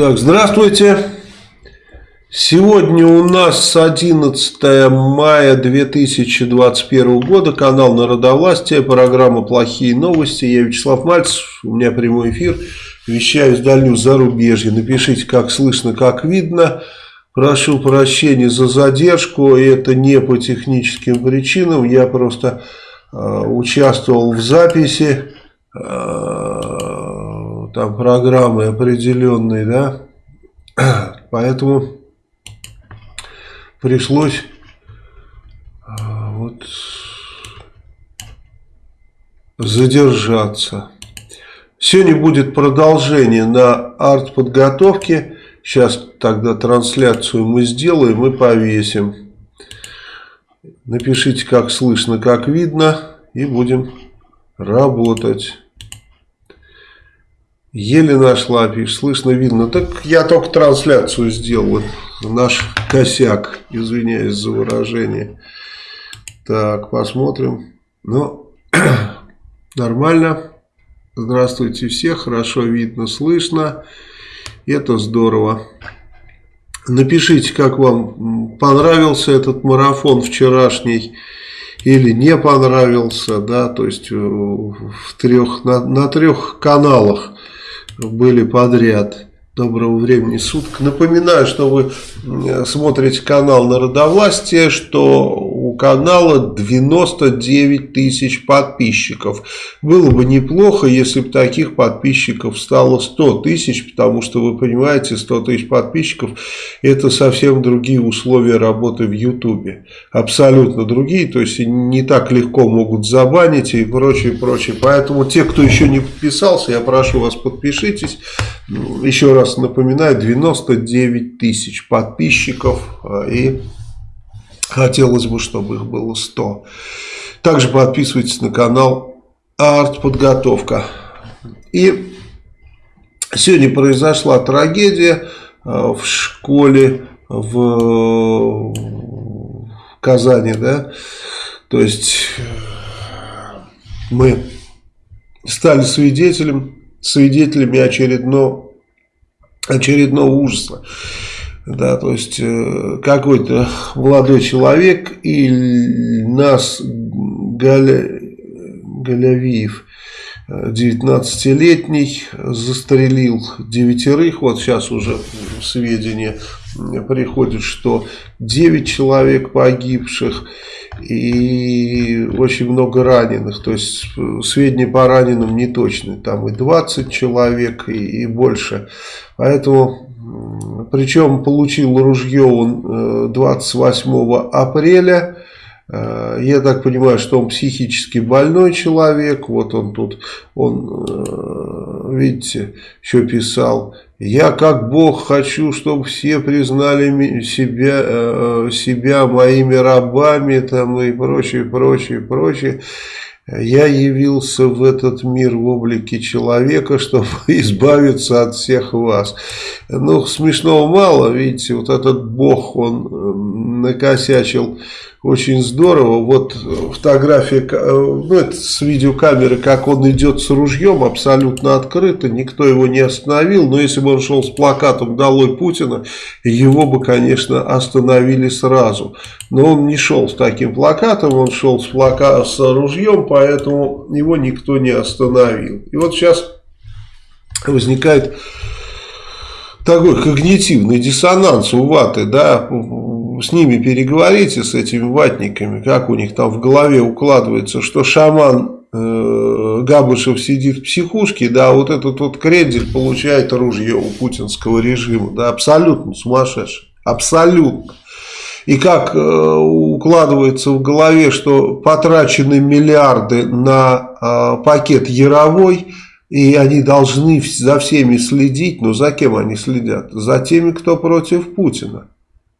Так, здравствуйте. Сегодня у нас 11 мая 2021 года, канал Народовластия, программа «Плохие новости». Я Вячеслав Мальцев, у меня прямой эфир, вещаю с дальнего зарубежья. Напишите, как слышно, как видно. Прошу прощения за задержку, это не по техническим причинам, я просто э, участвовал в записи э, там программы определенные, да, поэтому пришлось а, вот задержаться. Сегодня будет продолжение на арт-подготовке. Сейчас тогда трансляцию мы сделаем и повесим. Напишите, как слышно, как видно. И будем работать. Еле нашла, пишет, слышно, видно. Так я только трансляцию сделал. Наш косяк, извиняюсь за выражение. Так, посмотрим. Ну, нормально. Здравствуйте все, хорошо видно, слышно. Это здорово. Напишите, как вам понравился этот марафон вчерашний или не понравился, да, то есть в трех, на, на трех каналах были подряд. Доброго времени суток. Напоминаю, что вы смотрите канал Народовластия, что у канала 99 тысяч подписчиков. Было бы неплохо, если бы таких подписчиков стало 100 тысяч, потому что вы понимаете, 100 тысяч подписчиков это совсем другие условия работы в Ютубе. Абсолютно другие, то есть не так легко могут забанить и прочее, прочее. Поэтому те, кто еще не подписался, я прошу вас подпишитесь. Еще раз напоминаю, 99 тысяч подписчиков а, и Хотелось бы, чтобы их было 100. Также подписывайтесь на канал Артподготовка. И сегодня произошла трагедия э, в школе в Казани, да, то есть мы стали свидетелем, свидетелями очередного, очередного ужаса. Да, то есть э, какой-то молодой человек и нас Галя, Галявиев 19-летний застрелил девятерых. Вот сейчас уже сведения приходят, что 9 человек погибших и очень много раненых. То есть сведения по раненым не точны. Там и 20 человек и, и больше. Поэтому причем получил ружье он 28 э, апреля. Э, я так понимаю, что он психически больной человек. Вот он тут, он, э, видите, еще писал. Я как Бог хочу, чтобы все признали себя, себя моими рабами там, и прочее, прочее, прочее. Я явился в этот мир в облике человека, чтобы избавиться от всех вас. Ну, смешного мало, видите, вот этот бог, он эм, накосячил очень здорово. Вот фотография э, ну, это с видеокамеры, как он идет с ружьем, абсолютно открыто, никто его не остановил. Но если бы он шел с плакатом «Долой Путина», его бы, конечно, остановили сразу. Но он не шел с таким плакатом, он шел с, плака... с ружьем, поэтому его никто не остановил. И вот сейчас возникает такой когнитивный диссонанс у ваты, да, с ними переговорите, с этими ватниками, как у них там в голове укладывается, что шаман э, Габышев сидит в психушке, да, вот этот вот крендель получает оружие у путинского режима, да, абсолютно сумасшедший, абсолютно. И как э, укладывается в голове, что потрачены миллиарды на э, пакет Яровой, и они должны за всеми следить, но за кем они следят? За теми, кто против Путина.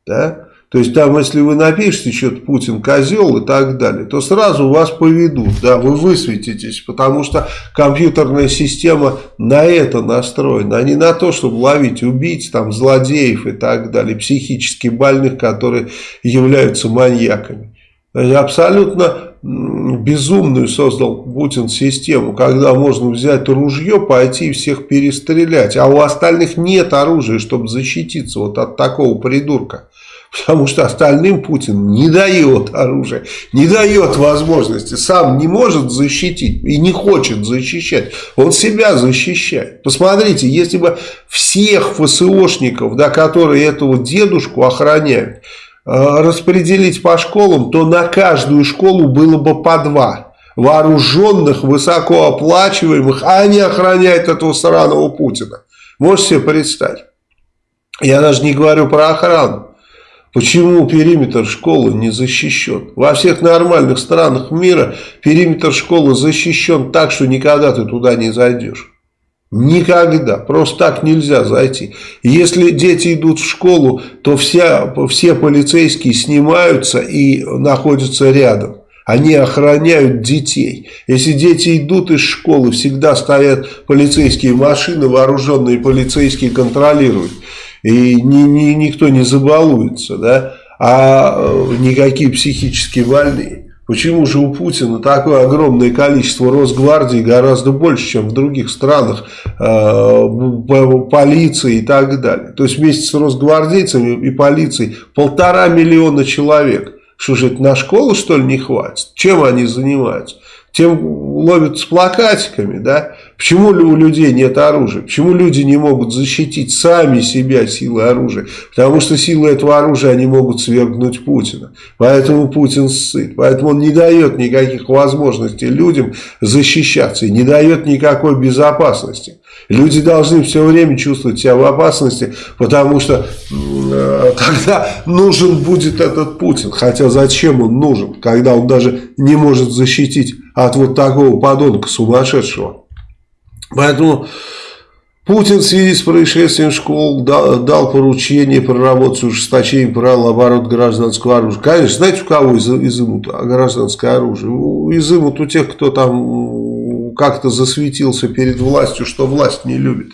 Да? То есть там, если вы напишете что-то Путин козел и так далее, то сразу вас поведут, да, вы высветитесь, потому что компьютерная система на это настроена, а не на то, чтобы ловить убийц, там, злодеев и так далее, психически больных, которые являются маньяками. Абсолютно безумную создал Путин систему, когда можно взять ружье, пойти и всех перестрелять, а у остальных нет оружия, чтобы защититься вот от такого придурка. Потому что остальным Путин не дает оружия, не дает возможности, сам не может защитить и не хочет защищать. Он себя защищает. Посмотрите, если бы всех ФСОшников, да, которые этого дедушку охраняют, э, распределить по школам, то на каждую школу было бы по два вооруженных, высокооплачиваемых, а они охраняют этого сраного Путина. Можете себе представить? Я даже не говорю про охрану. Почему периметр школы не защищен? Во всех нормальных странах мира периметр школы защищен так, что никогда ты туда не зайдешь. Никогда. Просто так нельзя зайти. Если дети идут в школу, то вся, все полицейские снимаются и находятся рядом. Они охраняют детей. Если дети идут из школы, всегда стоят полицейские машины, вооруженные полицейские контролируют и ни, ни, никто не забалуется, да, а э, никакие психически больные. Почему же у Путина такое огромное количество Росгвардии гораздо больше, чем в других странах, э, полиции и так далее. То есть вместе с росгвардейцами и полицией полтора миллиона человек. Что же это на школу что ли не хватит? Чем они занимаются? Тем ловят с плакатиками, да? Почему у людей нет оружия? Почему люди не могут защитить сами себя силой оружия? Потому что силой этого оружия они могут свергнуть Путина. Поэтому Путин сыт. Поэтому он не дает никаких возможностей людям защищаться. И не дает никакой безопасности. Люди должны все время чувствовать себя в опасности, потому что э, тогда нужен будет этот Путин. Хотя зачем он нужен, когда он даже не может защитить от вот такого подонка сумасшедшего. Поэтому Путин в связи с происшествием школ дал, поручение проработать ужесточение правил оборот гражданского оружия. Конечно, знаете, у кого из, изымут гражданское оружие? Изымут у тех, кто там как-то засветился перед властью, что власть не любит.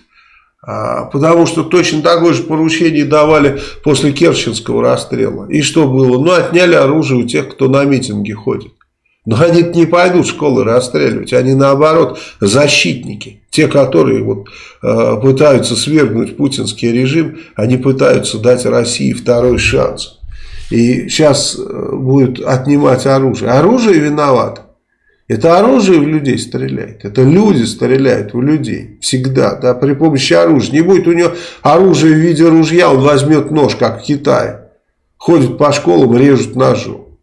А, потому что точно такое же поручение давали после Керченского расстрела. И что было? Ну, отняли оружие у тех, кто на митинги ходит. Но они не пойдут школы расстреливать, они наоборот защитники. Те, которые вот, э, пытаются свергнуть путинский режим, они пытаются дать России второй шанс. И сейчас э, будут отнимать оружие. Оружие виноват. Это оружие в людей стреляет. Это люди стреляют в людей. Всегда. Да, при помощи оружия. Не будет у него оружия в виде ружья, он возьмет нож, как в Китае. Ходит по школам, режут ножом.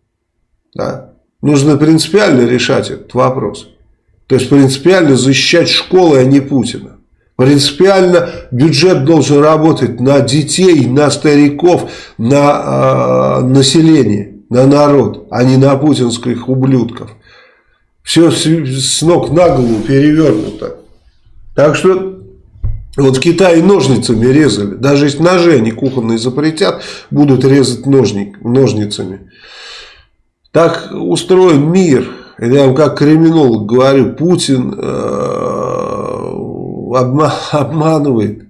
Да. Нужно принципиально решать этот вопрос. То есть принципиально защищать школы, а не Путина. Принципиально бюджет должен работать на детей, на стариков, на э, население, на народ, а не на путинских ублюдков. Все с, с ног на голову перевернуто. Так что вот в Китае ножницами резали. Даже если ножи они кухонные запретят, будут резать ножник, ножницами. Так устроен мир. Я вам как криминолог говорю, Путин э, обма обманывает.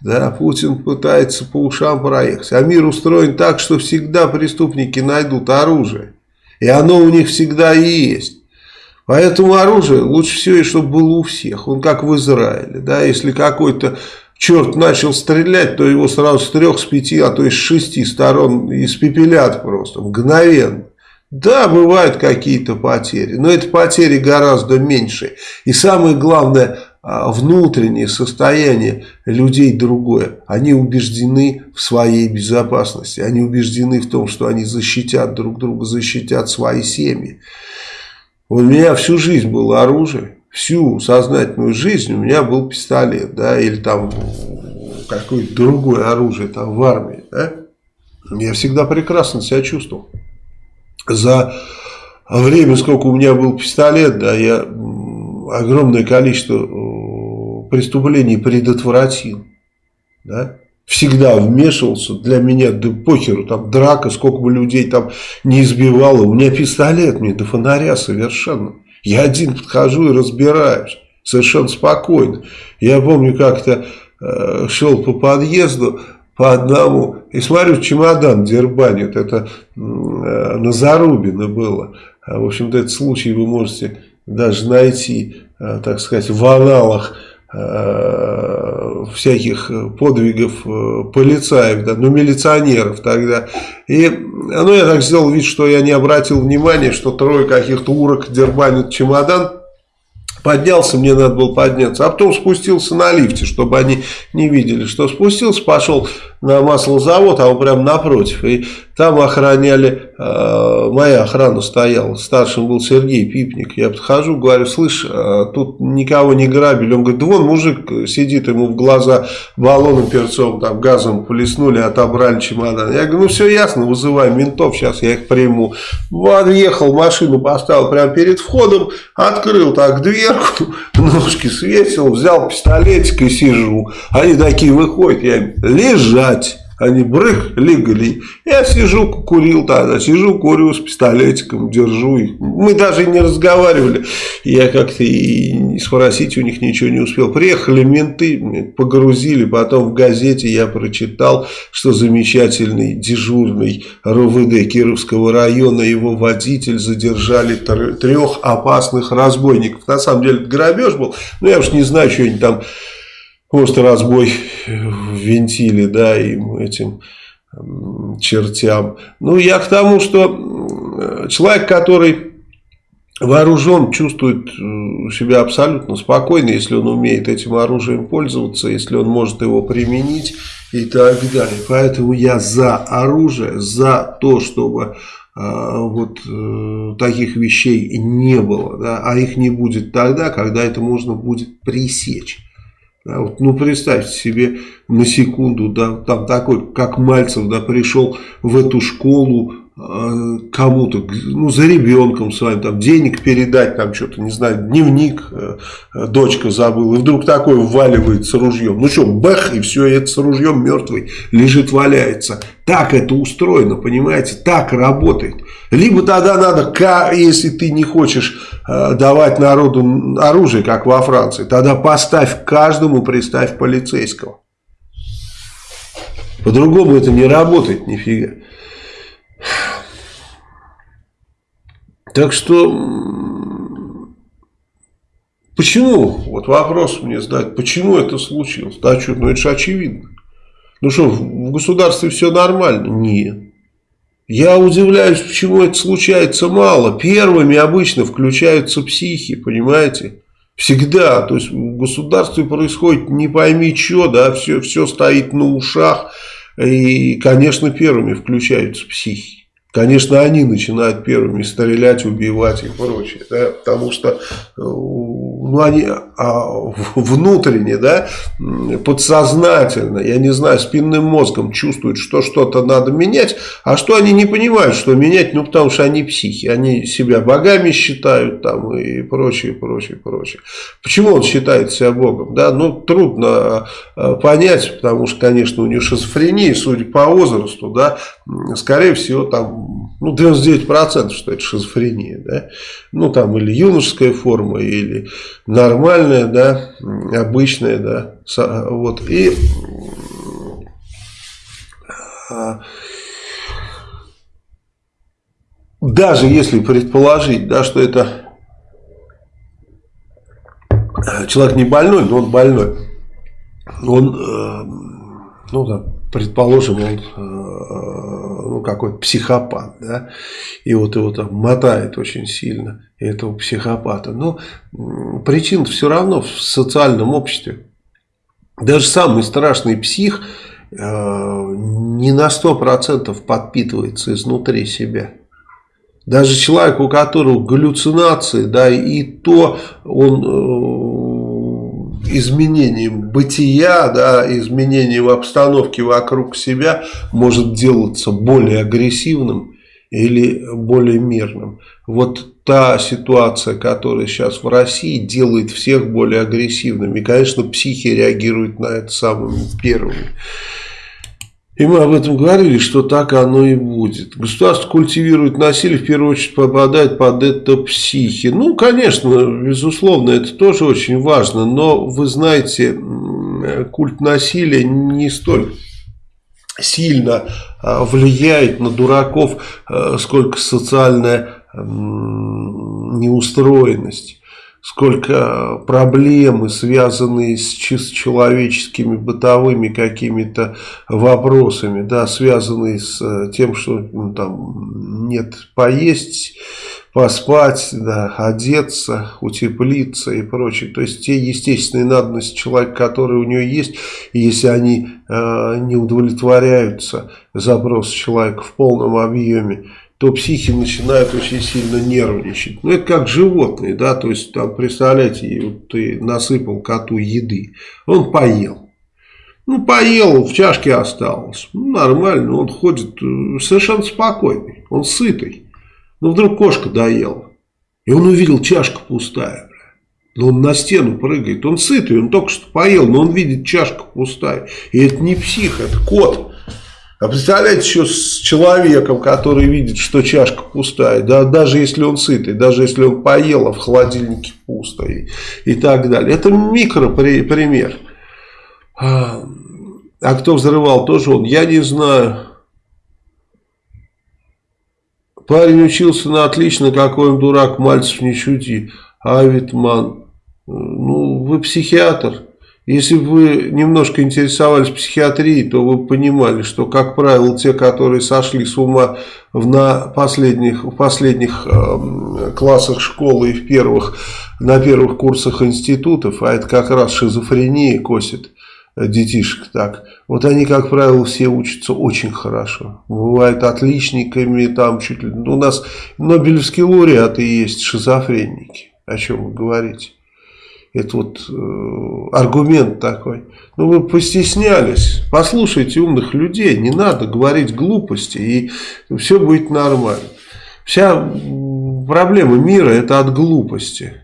Да, Путин пытается по ушам проехать. А мир устроен так, что всегда преступники найдут оружие. И оно у них всегда есть. Поэтому оружие лучше всего, и чтобы было у всех. Он как в Израиле. Да, если какой-то черт начал стрелять, то его сразу с трех, с пяти, а то и с шести сторон испепелят просто, мгновенно. Да, бывают какие-то потери, но эти потери гораздо меньше. И самое главное, а, внутреннее состояние людей другое. Они убеждены в своей безопасности. Они убеждены в том, что они защитят друг друга, защитят свои семьи. У меня всю жизнь было оружие. Всю сознательную жизнь у меня был пистолет. да, Или там какое-то другое оружие там в армии. Да? Я всегда прекрасно себя чувствовал за время, сколько у меня был пистолет, да, я огромное количество э, преступлений предотвратил. Да? Всегда вмешивался для меня, да похеру, там драка, сколько бы людей там не избивало. У меня пистолет, мне до фонаря совершенно. Я один подхожу и разбираюсь. Совершенно спокойно. Я помню, как-то э, шел по подъезду, по одному. И смотрю, чемодан дербанит. Это на Зарубино было. А, в общем-то, этот случай вы можете даже найти, э, так сказать, в аналах э, всяких подвигов полицаев, да, ну милиционеров тогда. И ну, я так сделал вид, что я не обратил внимания, что трое каких-то урок дербанят чемодан. Поднялся, мне надо было подняться, а потом спустился на лифте, чтобы они не видели, что спустился, пошел на маслозавод, а он прям напротив. И там охраняли, э, моя охрана стояла, старшим был Сергей Пипник. Я подхожу, говорю, слышь, э, тут никого не грабили. Он говорит, да вон мужик сидит, ему в глаза баллоном перцовым, там газом плеснули, отобрали чемодан. Я говорю, ну все ясно, вызывай ментов, сейчас я их приму. Подъехал, машину поставил прямо перед входом, открыл так дверку, ножки свесил, взял пистолетик и сижу. Они такие выходят, я им, лежать. Они брых, легли. Я сижу, курил тогда, сижу, курю с пистолетиком, держу их. Мы даже не разговаривали. Я как-то и спросить у них ничего не успел. Приехали менты, погрузили, потом в газете я прочитал, что замечательный дежурный РУВД Кировского района, его водитель задержали трех опасных разбойников. На самом деле грабеж был, но я уж не знаю, что они там может разбой в вентиле, да, им этим чертям. Ну, я к тому, что человек, который вооружен, чувствует э, себя абсолютно спокойно, если он умеет этим оружием пользоваться, если он может его применить и так далее. Поэтому я за оружие, за то, чтобы а, вот э, таких вещей не было, да, а их не будет тогда, когда это можно будет пресечь. Да, вот, ну, представьте себе на секунду, да, там такой, как Мальцев, да, пришел в эту школу кому-то, ну, за ребенком своим, там, денег передать, там, что-то, не знаю, дневник э, дочка забыла, и вдруг такой вваливается ружьем. Ну, что, бах, и все, и это с ружьем мертвый лежит, валяется. Так это устроено, понимаете, так работает. Либо тогда надо, если ты не хочешь э, давать народу оружие, как во Франции, тогда поставь каждому, приставь полицейского. По-другому это не работает нифига. Так что, почему, вот вопрос мне задать, почему это случилось? Да что, ну это же очевидно. Ну что, в государстве все нормально? Нет. Я удивляюсь, почему это случается мало. Первыми обычно включаются психи, понимаете? Всегда. То есть в государстве происходит не пойми что, да, все, все стоит на ушах. И, конечно, первыми включаются психи. Конечно, они начинают первыми стрелять, убивать и прочее, да, потому что а, внутренне, да, подсознательно, я не знаю, спинным мозгом чувствуют, что что-то надо менять, а что они не понимают, что менять, ну, потому что они психи, они себя богами считают там и прочее, прочее, прочее. Почему он считает себя богом, да, ну, трудно а, понять, потому что, конечно, у него шизофрения, судя по возрасту, да, скорее всего, там ну, 99% что это шизофрения, да, ну, там, или юношеская форма, или нормальная, да, обычная, да, вот, и а, даже если предположить, да, что это человек не больной, но он больной, он, э, ну, да, предположим, он э, какой-то психопат, да, и вот его там мотает очень сильно, этого психопата. Но причина все равно в социальном обществе. Даже самый страшный псих э, не на 100% подпитывается изнутри себя. Даже человек, у которого галлюцинации, да, и то он э, изменением бытия, да, изменением обстановки вокруг себя может делаться более агрессивным или более мирным. Вот та ситуация, которая сейчас в России, делает всех более агрессивными. И, конечно, психи реагируют на это самыми первыми. И мы об этом говорили, что так оно и будет. Государство культивирует насилие, в первую очередь попадает под это психи. Ну, конечно, безусловно, это тоже очень важно. Но, вы знаете, культ насилия не столь сильно а, влияет на дураков, а, сколько социальная неустроенность, сколько проблемы, связанные с чисто человеческими бытовыми какими-то вопросами, да, связанные с э, тем, что ну, там нет поесть, поспать, да, одеться, утеплиться и прочее. То есть те естественные надобности человека, которые у него есть, если они э, не удовлетворяются запросы человека в полном объеме, то психи начинают очень сильно нервничать. Ну, это как животные, да, то есть, там, представляете, вот ты насыпал коту еды, он поел. Ну, поел, в чашке осталось. Ну, нормально, он ходит э, совершенно спокойный, он сытый. Но вдруг кошка доела. И он увидел, чашка пустая. Но он на стену прыгает. Он сытый, он только что поел, но он видит, чашка пустая. И это не псих, это кот. А представляете, еще с человеком, который видит, что чашка пустая, да, даже если он сытый, даже если он поел, а в холодильнике пусто и, и так далее. Это микропример. А, а кто взрывал, тоже он, я не знаю. Парень учился на отлично, какой он дурак, Мальцев не шути. Авитман, ну вы психиатр. Если бы вы немножко интересовались психиатрией, то вы понимали, что, как правило, те, которые сошли с ума в, на последних, в последних э, классах школы и в первых, на первых курсах институтов, а это как раз шизофрения косит, детишек так. Вот они, как правило, все учатся очень хорошо. Бывают отличниками, там чуть ли... У нас Нобелевские лауреаты есть шизофренники. О чем вы говорите? Это вот э, аргумент такой. Ну вы постеснялись. Послушайте умных людей. Не надо говорить глупости. И все будет нормально. Вся проблема мира это от глупости.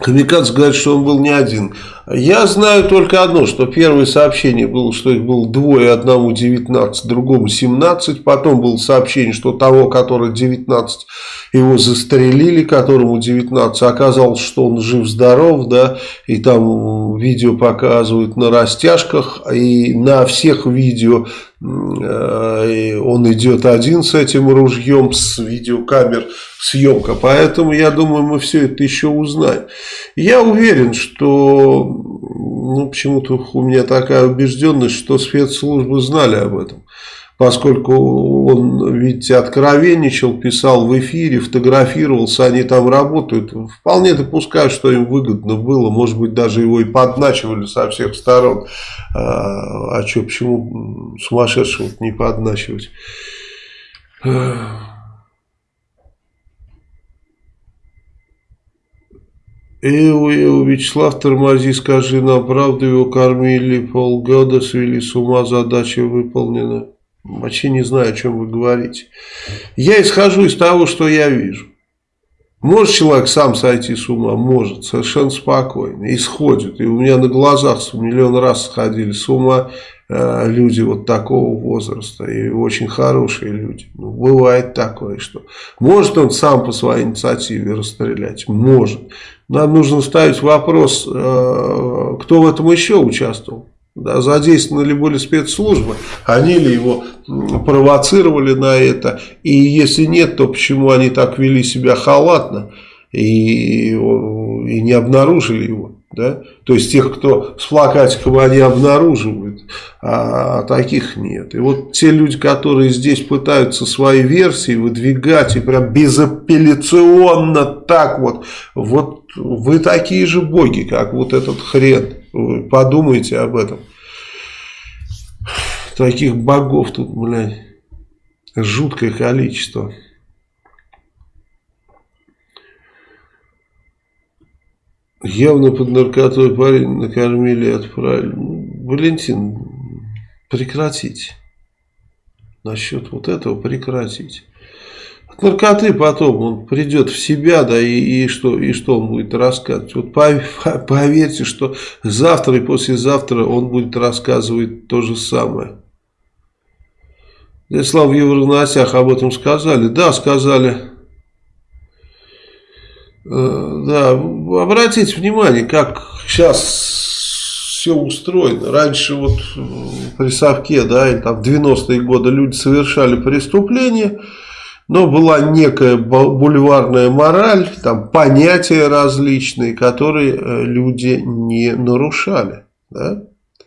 Камикадзе говорит, что он был не один. Я знаю только одно, что первое сообщение было, что их было двое, одному 19, другому 17. Потом было сообщение, что того, который 19, его застрелили, которому 19. Оказалось, что он жив-здоров, да, и там видео показывают на растяжках, и на всех видео он идет один с этим ружьем, с видеокамер съемка. Поэтому, я думаю, мы все это еще узнаем. Я уверен, что, ну, почему-то у меня такая убежденность, что спецслужбы знали об этом. Поскольку он, видите, откровенничал, писал в эфире, фотографировался, они там работают. Вполне допускаю, что им выгодно было. Может быть, даже его и подначивали со всех сторон. А, а что, почему сумасшедшего не подначивать? Эу, Эу, Вячеслав, тормози, скажи нам правду, его кормили полгода, свели с ума, задача выполнена. Вообще не знаю, о чем вы говорите. Я исхожу из того, что я вижу. Может человек сам сойти с ума? Может, совершенно спокойно. Исходит. И у меня на глазах миллион раз сходили с ума э, люди вот такого возраста. И очень хорошие люди. Ну, бывает такое, что... Может он сам по своей инициативе расстрелять? Может. Нам нужно ставить вопрос, э, кто в этом еще участвовал. Да, задействованы ли были спецслужбы, они ли его провоцировали на это, и если нет, то почему они так вели себя халатно и, и не обнаружили его. Да? То есть тех, кто с плакатиком они обнаруживают, а таких нет. И вот те люди, которые здесь пытаются свои версии выдвигать и прям безапелляционно так вот, вот вы такие же боги, как вот этот хрен. Подумайте об этом. Таких богов тут, блядь, жуткое количество. Явно под наркотой парень накормили и отправили. Валентин, прекратить. Насчет вот этого прекратить. От наркоты потом он придет в себя, да, и, и, что, и что он будет рассказывать. Вот поверьте, что завтра и послезавтра он будет рассказывать то же самое. Слава в Евроносях об этом сказали. Да, сказали. Э, да, обратите внимание, как сейчас все устроено. Раньше вот при Совке, да, или там в 90-е годы люди совершали преступления, но была некая бульварная мораль, там понятия различные, которые э, люди не нарушали. Да?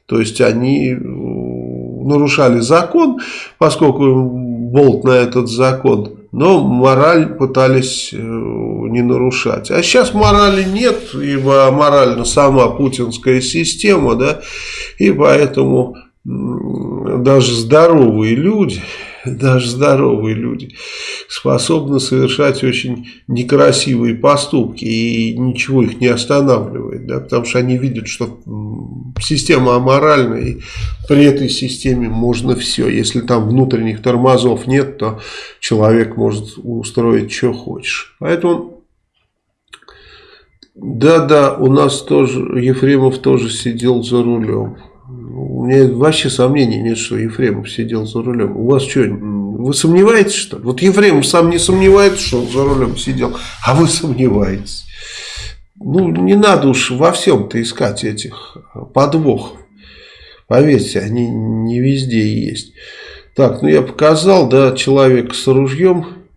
То есть они э, нарушали закон, поскольку болт на этот закон, но мораль пытались э, не нарушать. А сейчас морали нет, ибо морально сама путинская система, да, и поэтому даже здоровые люди даже здоровые люди, способны совершать очень некрасивые поступки, и ничего их не останавливает, да, потому что они видят, что система аморальная, и при этой системе можно все. Если там внутренних тормозов нет, то человек может устроить, что хочешь. Поэтому... Да-да, у нас тоже, Ефремов тоже сидел за рулем. У меня вообще сомнений нет, что Ефремов сидел за рулем. У вас что, вы сомневаетесь, что ли? Вот Ефремов сам не сомневается, что он за рулем сидел, а вы сомневаетесь. Ну, не надо уж во всем-то искать этих подвохов. Поверьте, они не везде есть. Так, ну я показал, да, человек с ружьем.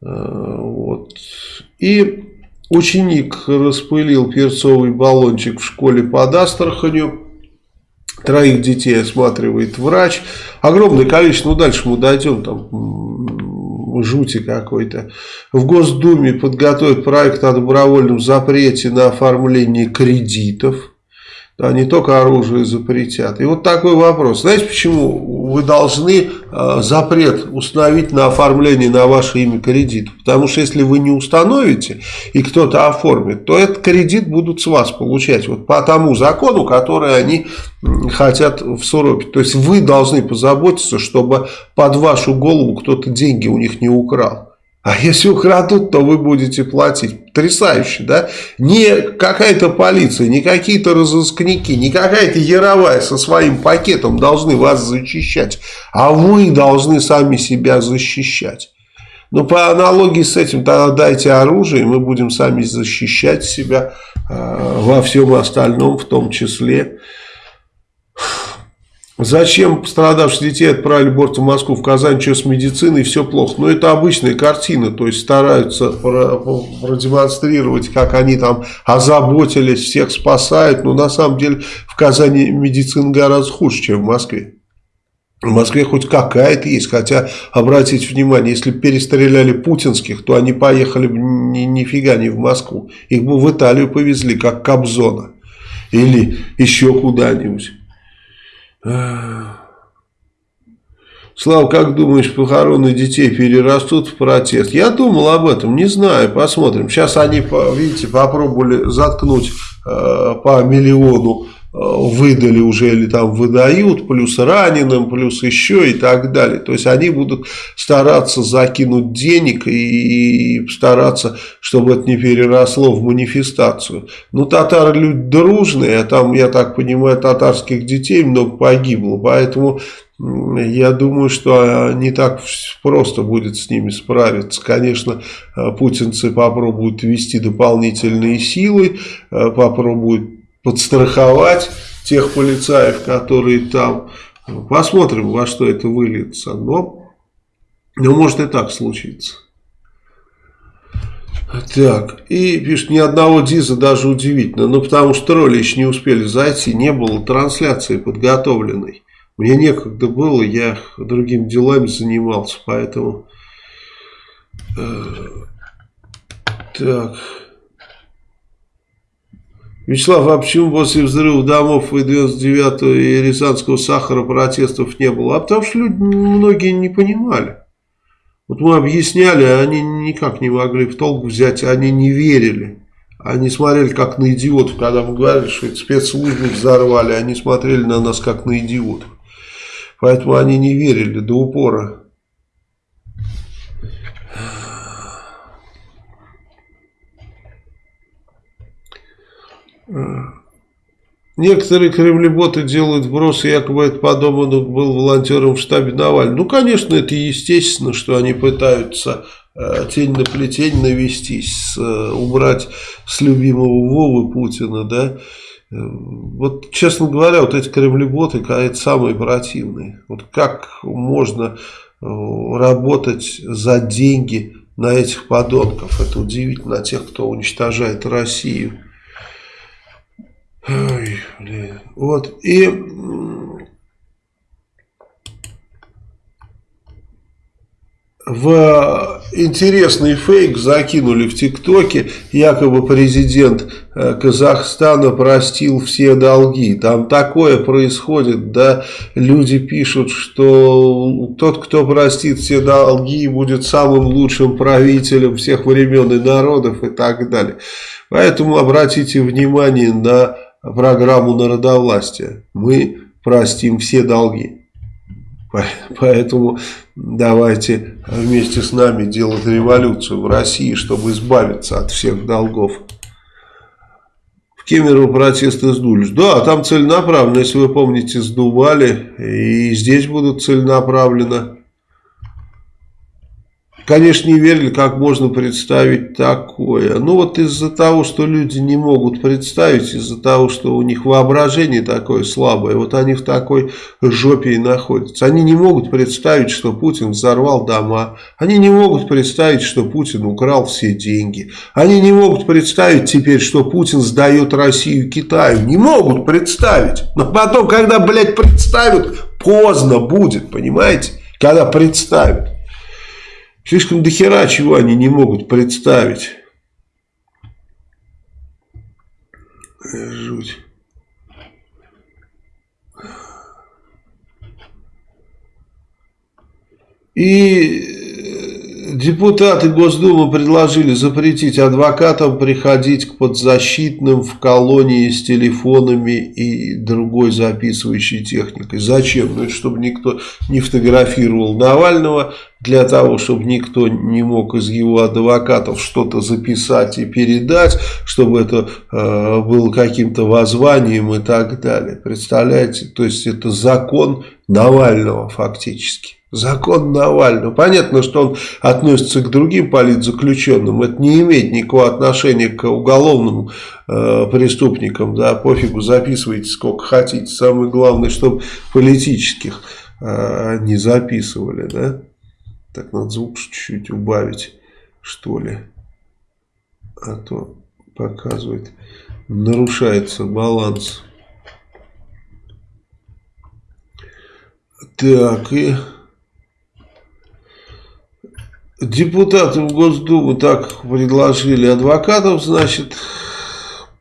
Э, вот. И ученик распылил перцовый баллончик в школе под Астраханью. Троих детей осматривает врач. Огромное количество, ну дальше мы дойдем, там жути какой-то. В Госдуме подготовят проект о добровольном запрете на оформление кредитов. Да, не только оружие запретят. И вот такой вопрос. Знаете, почему вы должны э, запрет установить на оформление на ваше имя кредит? Потому что если вы не установите и кто-то оформит, то этот кредит будут с вас получать. Вот по тому закону, который они хотят всуропить. То есть вы должны позаботиться, чтобы под вашу голову кто-то деньги у них не украл. А если украдут, то вы будете платить. Потрясающе, да? Не какая-то полиция, не какие-то разыскники, не какая-то яровая со своим пакетом должны вас защищать. А вы должны сами себя защищать. Но по аналогии с этим тогда дайте оружие, и мы будем сами защищать себя э, во всем остальном, в том числе. Зачем пострадавших детей отправили борт в Москву, в Казань, что с медициной, все плохо. Но это обычная картина, то есть стараются продемонстрировать, как они там озаботились, всех спасают. Но на самом деле в Казани медицина гораздо хуже, чем в Москве. В Москве хоть какая-то есть, хотя, обратите внимание, если бы перестреляли путинских, то они поехали бы ни, нифига не в Москву. Их бы в Италию повезли, как Кобзона. Или еще куда-нибудь. Слава, как думаешь, похороны детей перерастут в протест? Я думал об этом, не знаю, посмотрим. Сейчас они, видите, попробовали заткнуть э, по миллиону выдали уже или там выдают, плюс раненым, плюс еще и так далее. То есть они будут стараться закинуть денег и стараться, чтобы это не переросло в манифестацию. Ну, татары люди дружные, а там, я так понимаю, татарских детей много погибло, поэтому я думаю, что не так просто будет с ними справиться. Конечно, э, путинцы попробуют ввести дополнительные силы, э, попробуют подстраховать тех полицаев, которые там. Посмотрим, во что это выльется. Но, но может и так случиться. Так, и пишет, ни одного диза даже удивительно. Ну, потому что тролли еще не успели зайти, не было трансляции подготовленной. Мне некогда было, я другими делами занимался, поэтому... Э, так... Вячеслав, а почему после взрыва домов и 99-го и Рязанского сахара протестов не было? А потому что люди многие не понимали. Вот мы объясняли, а они никак не могли в толк взять, они не верили. Они смотрели как на идиотов, когда мы говорили, что это спецслужбы взорвали, они смотрели на нас как на идиотов. Поэтому они не верили до упора. Некоторые кремлеботы делают вбросы, якобы это подобно был волонтером в штабе Навального. Ну, конечно, это естественно, что они пытаются э, тень на плетень навестись, э, убрать с любимого Вовы Путина, да. вот, честно говоря, вот эти кремлеботы, это самые противные. Вот как можно э, работать за деньги на этих подонков? Это удивительно, на тех, кто уничтожает Россию. Ой, блин. Вот, и в интересный фейк закинули в ТикТоке, якобы президент э, Казахстана простил все долги. Там такое происходит, да, люди пишут, что тот, кто простит все долги, будет самым лучшим правителем всех времен и народов и так далее. Поэтому обратите внимание на программу народовластия. Мы простим все долги. Поэтому давайте вместе с нами делать революцию в России, чтобы избавиться от всех долгов. В Кемерово протесты сдулись. Да, там целенаправленно, если вы помните, сдували. И здесь будут целенаправленно. Конечно, не верили, как можно представить такое. Ну вот из-за того, что люди не могут представить, из-за того, что у них воображение такое слабое, вот они в такой жопе и находятся. Они не могут представить, что Путин взорвал дома. Они не могут представить, что Путин украл все деньги. Они не могут представить теперь, что Путин сдает Россию Китаю. Не могут представить. Но потом, когда, блядь, представят, поздно будет, понимаете? Когда представят. Слишком дохера чего они не могут представить. Жуть. И Депутаты Госдумы предложили запретить адвокатам приходить к подзащитным в колонии с телефонами и другой записывающей техникой. Зачем? Ну, чтобы никто не фотографировал Навального, для того, чтобы никто не мог из его адвокатов что-то записать и передать, чтобы это э, было каким-то воззванием и так далее. Представляете? То есть это закон Навального фактически. Закон Навального. Понятно, что он относится к другим политзаключенным. Это не имеет никакого отношения к уголовным э, преступникам. Да, пофигу, записывайте сколько хотите. Самое главное, чтобы политических э, не записывали. Да? Так, надо звук чуть-чуть убавить, что ли. А то показывает, нарушается баланс. Так, и... Депутаты в Госдуму так предложили адвокатов, значит,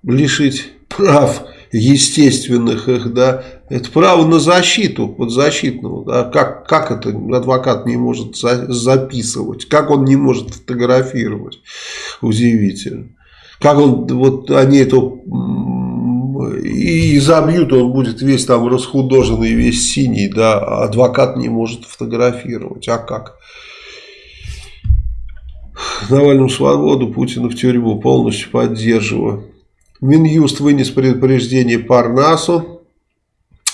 лишить прав естественных их, да, это право на защиту подзащитного, да, как, как это адвокат не может за, записывать, как он не может фотографировать, удивительно. Как он, вот они это и забьют, он будет весь там расхудоженный, весь синий, да, а адвокат не может фотографировать, а как? Навальному свободу, Путина в тюрьму полностью поддерживаю. Минюст вынес предупреждение Парнасу.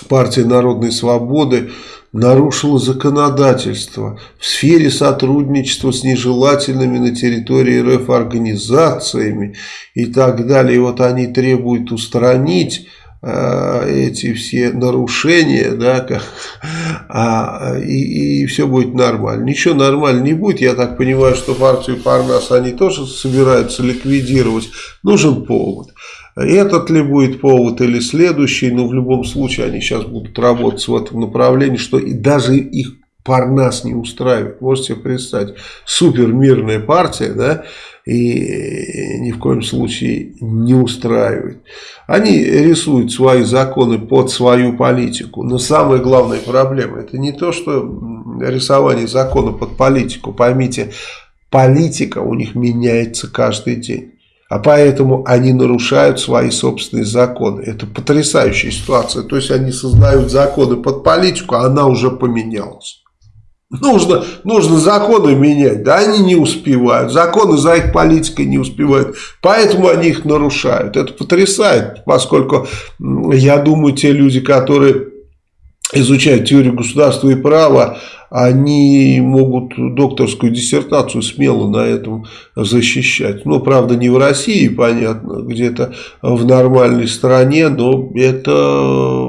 Партия Народной Свободы нарушила законодательство в сфере сотрудничества с нежелательными на территории РФ организациями и так далее. И вот они требуют устранить эти все нарушения, да, а, и, и все будет нормально. Ничего нормально не будет. Я так понимаю, что партию Парнас они тоже собираются ликвидировать. Нужен повод. Этот ли будет повод или следующий, но в любом случае они сейчас будут работать в этом направлении, что и даже их Парнас не устраивает. Можете представить, супер мирная партия, да, и ни в коем случае не устраивает. Они рисуют свои законы под свою политику. Но самая главная проблема, это не то, что рисование закона под политику. Поймите, политика у них меняется каждый день. А поэтому они нарушают свои собственные законы. Это потрясающая ситуация. То есть они создают законы под политику, а она уже поменялась. Нужно, нужно законы менять, да, они не успевают. Законы за их политикой не успевают. Поэтому они их нарушают. Это потрясает, поскольку, я думаю, те люди, которые изучают теорию государства и права, они могут докторскую диссертацию смело на этом защищать. Ну, правда, не в России, понятно, где-то в нормальной стране, но это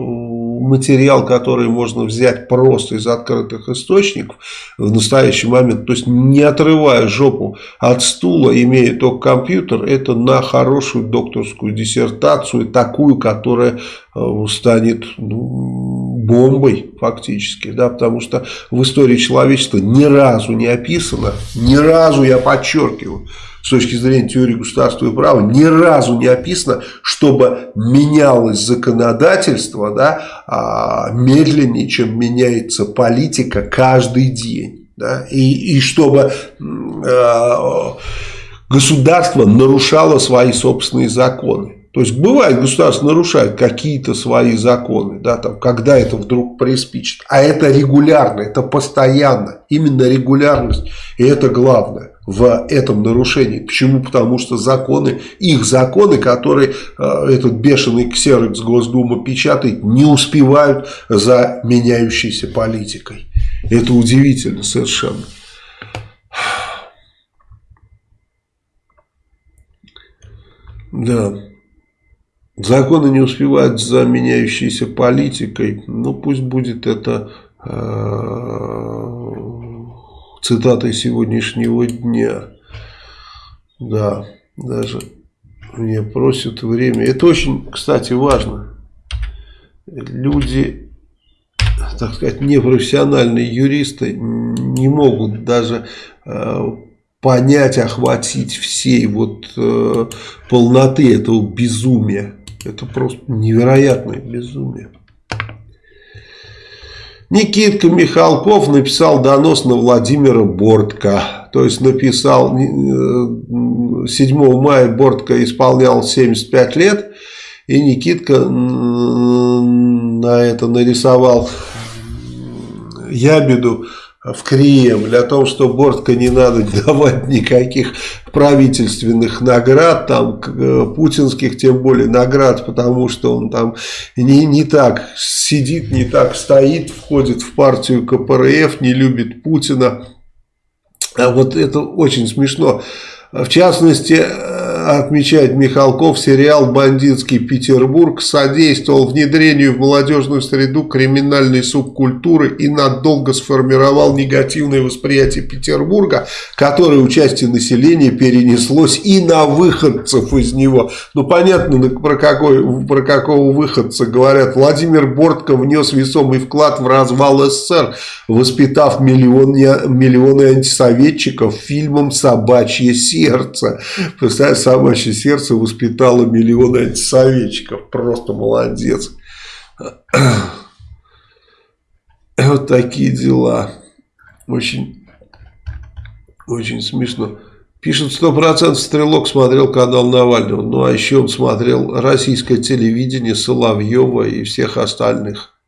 материал, который можно взять просто из открытых источников в настоящий момент, то есть не отрывая жопу от стула, имея только компьютер, это на хорошую докторскую диссертацию, такую, которая э, станет ну, бомбой фактически, да, потому что в истории человечества ни разу не описано, ни разу, я подчеркиваю, с точки зрения теории государства и права ни разу не описано, чтобы менялось законодательство да, а, медленнее, чем меняется политика каждый день. Да, и, и чтобы а, государство нарушало свои собственные законы. То есть бывает, государство нарушает какие-то свои законы, да, там, когда это вдруг приспичит. А это регулярно, это постоянно. Именно регулярность, и это главное в этом нарушении. Почему? Потому что законы, их законы, которые э, этот бешеный ксерокс Госдума печатает, не успевают за меняющейся политикой. Это удивительно совершенно. Да. Законы не успевают за меняющейся политикой. Ну, пусть будет это э, цитатой сегодняшнего дня. Да, даже мне просят время. Это очень, кстати, важно. Люди, так сказать, непрофессиональные юристы не могут даже э, понять, охватить всей вот э, полноты этого безумия. Это просто невероятное безумие. Никитка Михалков написал донос на Владимира Бортко. То есть написал 7 э, мая Бортко исполнял 75 лет. И Никитка на это нарисовал ябеду в Кремль, о том, что Бортко не надо давать никаких правительственных наград, там, э, путинских тем более наград, потому что он там не, не так сидит, не так стоит, входит в партию КПРФ, не любит Путина. А вот это очень смешно. В частности, отмечает Михалков, сериал «Бандитский Петербург» содействовал внедрению в молодежную среду криминальной субкультуры и надолго сформировал негативное восприятие Петербурга, которое участие населения перенеслось и на выходцев из него. Ну, понятно, про, какой, про какого выходца говорят. Владимир Бортко внес весомый вклад в развал СССР, воспитав миллионы, миллионы антисоветчиков фильмом «Собачье сердце». Представляешь, собачье сердце воспитало миллионы антисоветчиков. Просто молодец. Вот такие дела. Очень, очень смешно. Пишет, сто процентов Стрелок смотрел канал Навального. Ну, а еще он смотрел российское телевидение Соловьева и всех остальных.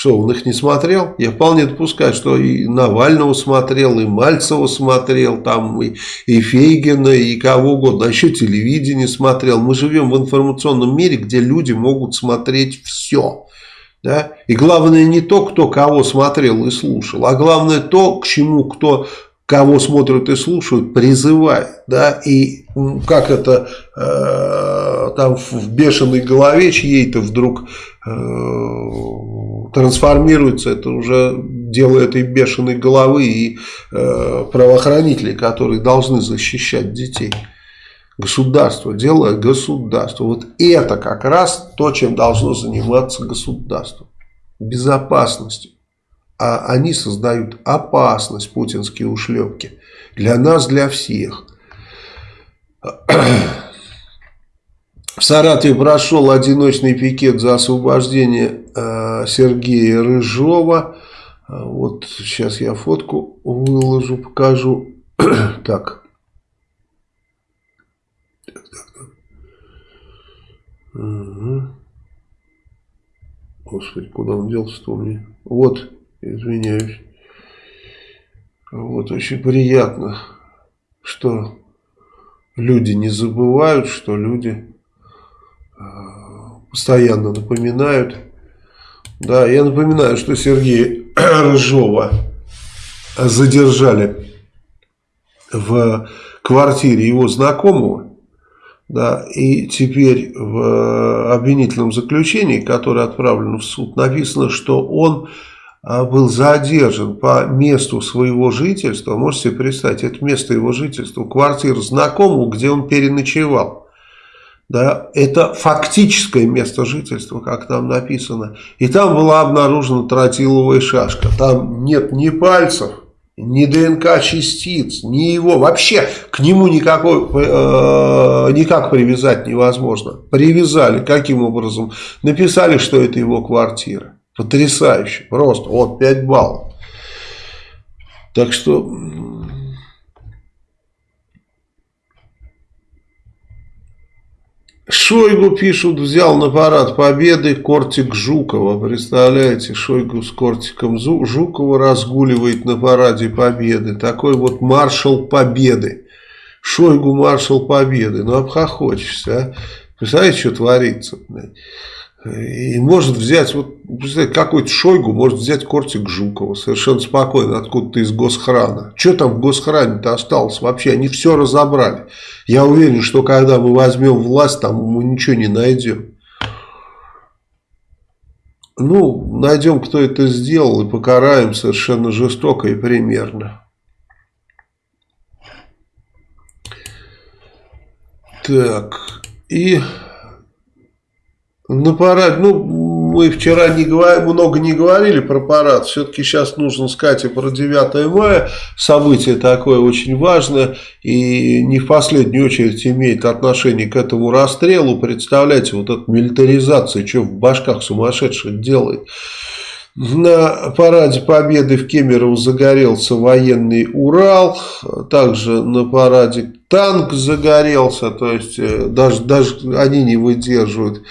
Что, он их не смотрел? Я вполне допускаю, что и Навального смотрел, и Мальцева смотрел, там и, и Фейгина, и кого угодно. А еще телевидение смотрел. Мы живем в информационном мире, где люди могут смотреть все. Да? И главное не то, кто кого смотрел и слушал, а главное то, к чему кто кого смотрят и слушают, призывает, да, и как это э, там в бешеной голове чьей-то вдруг э, трансформируется, это уже дело этой бешеной головы и э, правоохранителей, которые должны защищать детей. Государство, дело государство. Вот это как раз то, чем должно заниматься государство. Безопасностью а они создают опасность, путинские ушлепки. Для нас, для всех. В Саратове прошел одиночный пикет за освобождение э, Сергея Рыжова. Вот сейчас я фотку выложу, покажу. так. Угу. Господи, куда он делся-то меня? Вот извиняюсь. Вот, очень приятно, что люди не забывают, что люди э, постоянно напоминают Да, я напоминаю, что Сергея Рыжова задержали в квартире его знакомого. Да, и теперь в обвинительном заключении, которое отправлено в суд, написано, что он а, был задержан по месту своего жительства. Можете себе представить, это место его жительства, квартира знакомого, где он переночевал. Да, это фактическое место жительства, как там написано. И там была обнаружена тротиловая шашка. Там нет ни пальцев, ни ДНК частиц, ни его. Вообще к нему никакой, э, никак привязать невозможно. Привязали. Каким образом? Написали, что это его квартира. Потрясающе. Просто. Вот 5 баллов. Так что Шойгу, пишут, взял на парад победы Кортик Жукова. Представляете, Шойгу с Кортиком Жукова разгуливает на параде победы. Такой вот маршал победы. Шойгу маршал победы. Ну, обхохочешься, а? Представляете, что творится? И может взять, вот, представляете, какой-то Шойгу может взять Кортик Жукова совершенно спокойно, откуда-то из госхрана. Что там в госхране-то осталось вообще? Они все разобрали. Я уверен, что когда мы возьмем власть, там мы ничего не найдем. Ну, найдем, кто это сделал, и покараем совершенно жестоко и примерно. Так, и на парад, ну, мы вчера не говор... много не говорили про парад, все-таки сейчас нужно сказать и про 9 мая, событие такое очень важное и не в последнюю очередь имеет отношение к этому расстрелу, представляете, вот эта милитаризация, что в башках сумасшедших делает. На параде Победы в Кемерово загорелся военный Урал, также на параде танк загорелся, то есть э, даже, даже они не выдерживают.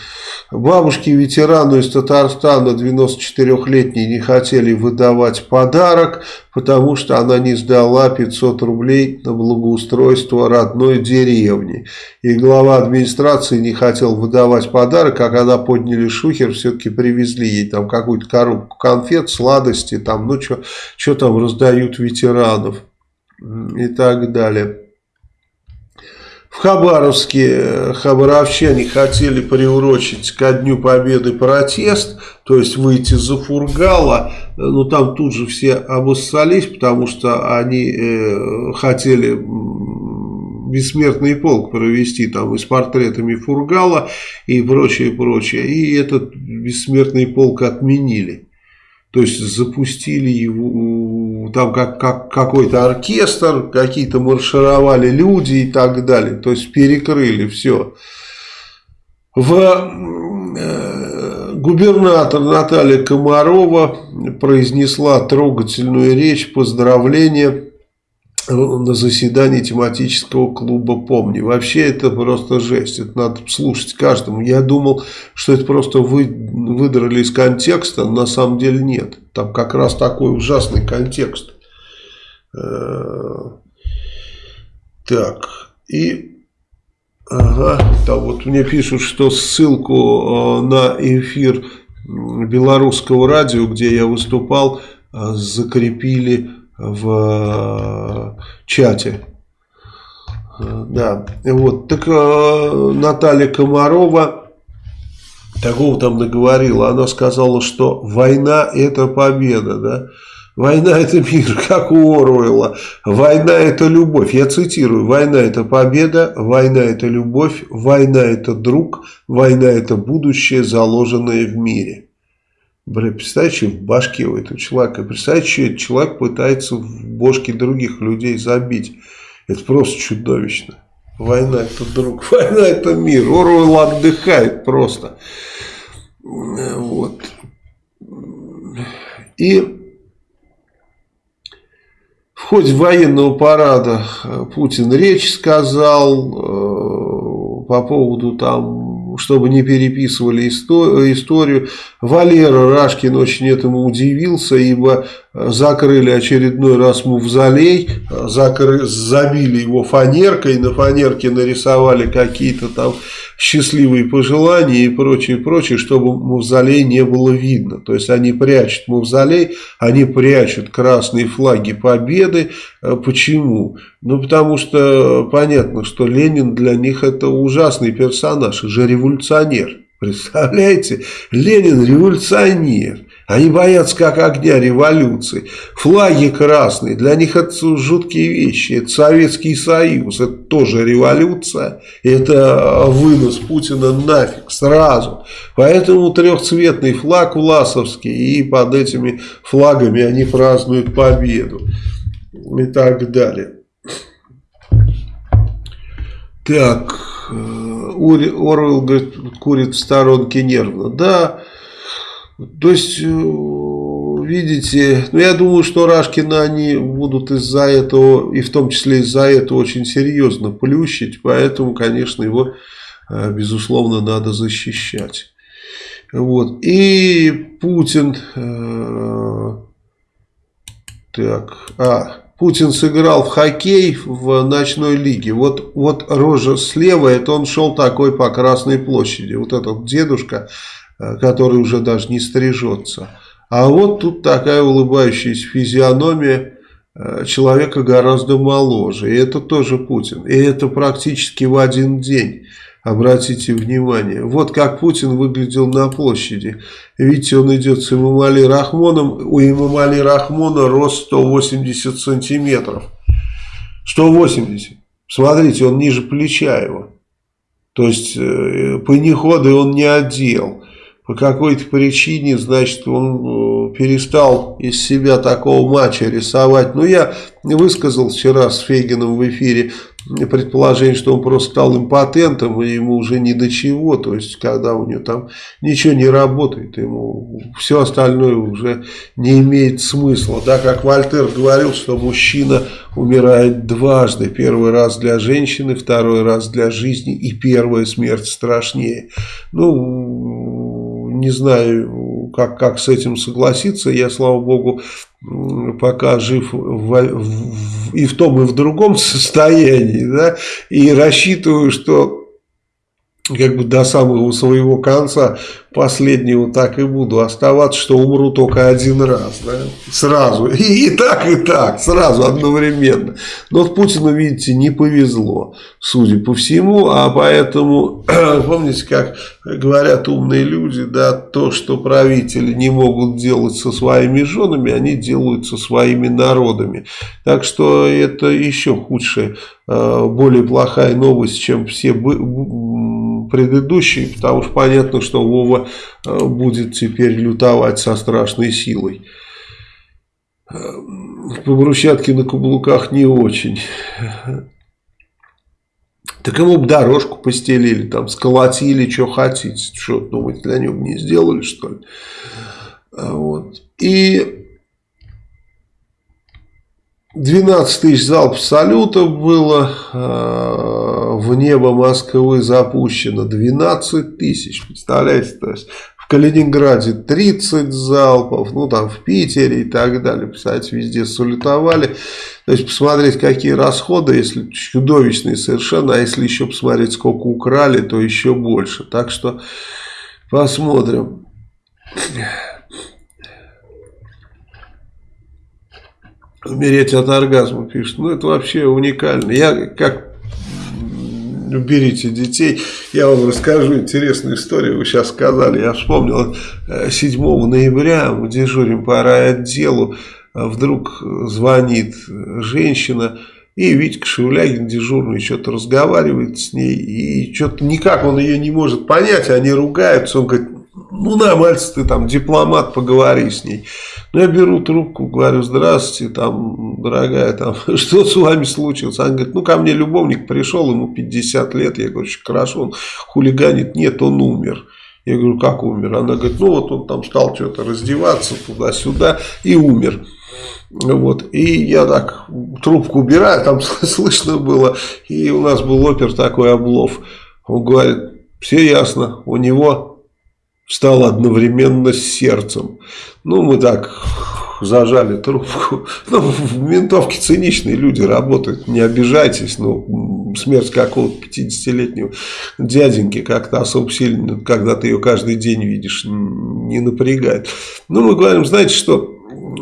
Бабушки ветерану из Татарстана 94-летней не хотели выдавать подарок, потому что она не сдала 500 рублей на благоустройство родной деревни. И глава администрации не хотел выдавать подарок, а когда подняли шухер, все-таки привезли ей там какую-то коробку конфет, сладости, там, ну что там раздают ветеранов и так далее. Хабаровске э, хабаровчане хотели приурочить ко Дню Победы протест, то есть выйти за Фургала, но там тут же все обоссались, потому что они э, хотели бессмертный полк провести там и с портретами Фургала и прочее, прочее. И этот бессмертный полк отменили. То есть запустили его, там как, как какой-то оркестр, какие-то маршировали люди и так далее. То есть перекрыли все. В э, губернатор Наталья Комарова произнесла трогательную речь поздравления на заседании тематического клуба «Помни». Вообще это просто жесть, это надо слушать каждому. Я думал, что это просто вы, выдрали из контекста, на самом деле нет. Там как раз такой ужасный контекст. Э, так, и... Ага, там вот мне пишут, что ссылку э, на эфир белорусского радио, где я выступал, э, закрепили в э, чате. Да, вот. Так э, Наталья Комарова такого там наговорила. Она сказала, что война это победа, да. Война это мир, как у Оруэлла. Война это любовь. Я цитирую. Война это победа, война это любовь, война это друг, война это будущее, заложенное в мире. Бля, представьте, в башке у этого человека. Представьте, что этот человек пытается в бошки других людей забить. Это просто чудовищно. Война это друг, война это мир. Оруэлл отдыхает просто. Вот. И в ходе военного парада Путин речь сказал э, по поводу там чтобы не переписывали историю. Валера Рашкин очень этому удивился, ибо закрыли очередной раз мавзолей, закры, забили его фанеркой, на фанерке нарисовали какие-то там счастливые пожелания и прочее, прочее, чтобы мавзолей не было видно. То есть они прячут мавзолей, они прячут красные флаги победы. Э, почему? Ну, потому что понятно, что Ленин для них это ужасный персонаж, же революционер. Представляете? Ленин революционер. Они боятся как огня революции. Флаги красные, для них это жуткие вещи. Это Советский Союз, это тоже революция. Это вынос Путина нафиг сразу. Поэтому трехцветный флаг власовский и под этими флагами они празднуют победу. И так далее. Так, э, Орвел говорит, курит в сторонке нервно. Да, то есть, э, видите, ну я думаю, что Рашкина они будут из-за этого, и в том числе из-за этого очень серьезно плющить, поэтому, конечно, его, э, безусловно, надо защищать. Вот. И Путин, э, так, а, Путин сыграл в хоккей в ночной лиге. Вот, вот рожа слева, это он шел такой по Красной площади. Вот этот дедушка, который уже даже не стрижется. А вот тут такая улыбающаяся физиономия э, человека гораздо моложе. И это тоже Путин. И это практически в один день. Обратите внимание. Вот как Путин выглядел на площади. Видите, он идет с Имамали Рахмоном. У Имамали Рахмона рост 180 сантиметров. 180. Смотрите, он ниже плеча его. То есть, э, панеходы он не одел по какой-то причине, значит, он э, перестал из себя такого матча рисовать. Но я высказал вчера с Фегином в эфире предположение, что он просто стал импотентом, и ему уже ни до чего. То есть, когда у него там ничего не работает, ему все остальное уже не имеет смысла. Да, как Вольтер говорил, что мужчина умирает дважды. Первый раз для женщины, второй раз для жизни, и первая смерть страшнее. Ну, не знаю, как, как с этим согласиться. Я, слава богу, пока жив в, в, и в том, и в другом состоянии. Да, и рассчитываю, что как бы до самого своего конца последнего так и буду оставаться, что умру только один раз, да? сразу, и, и так, и так, сразу, одновременно. Но вот Путину, видите, не повезло, судя по всему, а поэтому, помните, как говорят умные люди, да, то, что правители не могут делать со своими женами, они делают со своими народами. Так что это еще худшая, э, более плохая новость, чем все предыдущие, потому что понятно, что Вова э, будет теперь лютовать со страшной силой. Э, по брусчатке на каблуках не очень. Так ему бы дорожку постелили, там, сколотили, что хотите. Что, думаете, для него не сделали, что ли? А вот. И 12 тысяч залпов салютов было э, в небо Москвы запущено. 12 тысяч, представляете? То есть в Калининграде 30 залпов, ну там в Питере и так далее. Представляете, везде салютовали. То есть посмотреть, какие расходы, если чудовищные совершенно, а если еще посмотреть, сколько украли, то еще больше. Так что посмотрим. Умереть от оргазма, пишет. Ну, это вообще уникально. Я как берите детей. Я вам расскажу интересную историю. Вы сейчас сказали. Я вспомнил, 7 э, ноября мы дежурим по райотделу. Вдруг звонит женщина. И Витька Шевлягин, дежурный, что-то разговаривает с ней. И что-то никак он ее не может понять. Они ругаются. Он говорит, ну мальчик, ты там дипломат, поговори с ней. Ну, я беру трубку, говорю, здравствуйте, там, дорогая, там, что с вами случилось? Она говорит, ну, ко мне любовник пришел, ему 50 лет. Я говорю, очень хорошо, он хулиганит. Нет, он умер. Я говорю, как умер? Она говорит, ну, вот он там стал что-то раздеваться туда-сюда и умер. Вот. И я так трубку убираю, там слышно было. И у нас был опер такой облов. Он говорит, все ясно, у него стал одновременно с сердцем. Ну, мы так зажали трубку. Ну, в ментовке циничные люди работают, не обижайтесь. Ну, смерть какого-то 50-летнего дяденьки как-то особо сильно, когда ты ее каждый день видишь, не напрягает. Ну, мы говорим, знаете что,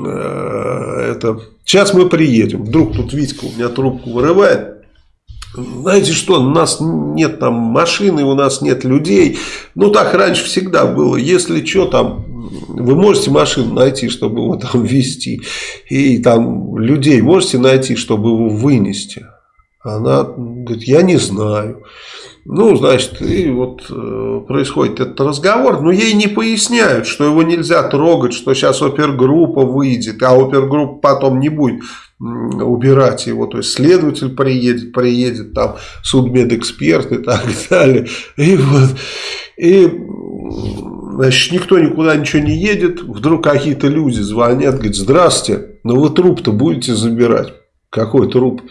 э, это, сейчас мы приедем. Вдруг тут Витька у меня трубку вырывает. Знаете что, у нас нет там машины, у нас нет людей. Ну, так раньше всегда было. Если что, там, вы можете машину найти, чтобы его там везти. И там людей можете найти, чтобы его вынести. Она говорит, я не знаю. Ну, значит, и вот э, происходит этот разговор, но ей не поясняют, что его нельзя трогать, что сейчас опергруппа выйдет, а опергруппа потом не будет убирать его, то есть следователь приедет, приедет там судмедэксперт и так далее. И вот, и значит, никто никуда ничего не едет, вдруг какие-то люди звонят, говорят, здравствуйте, но ну вы труп-то будете забирать. Какой труп?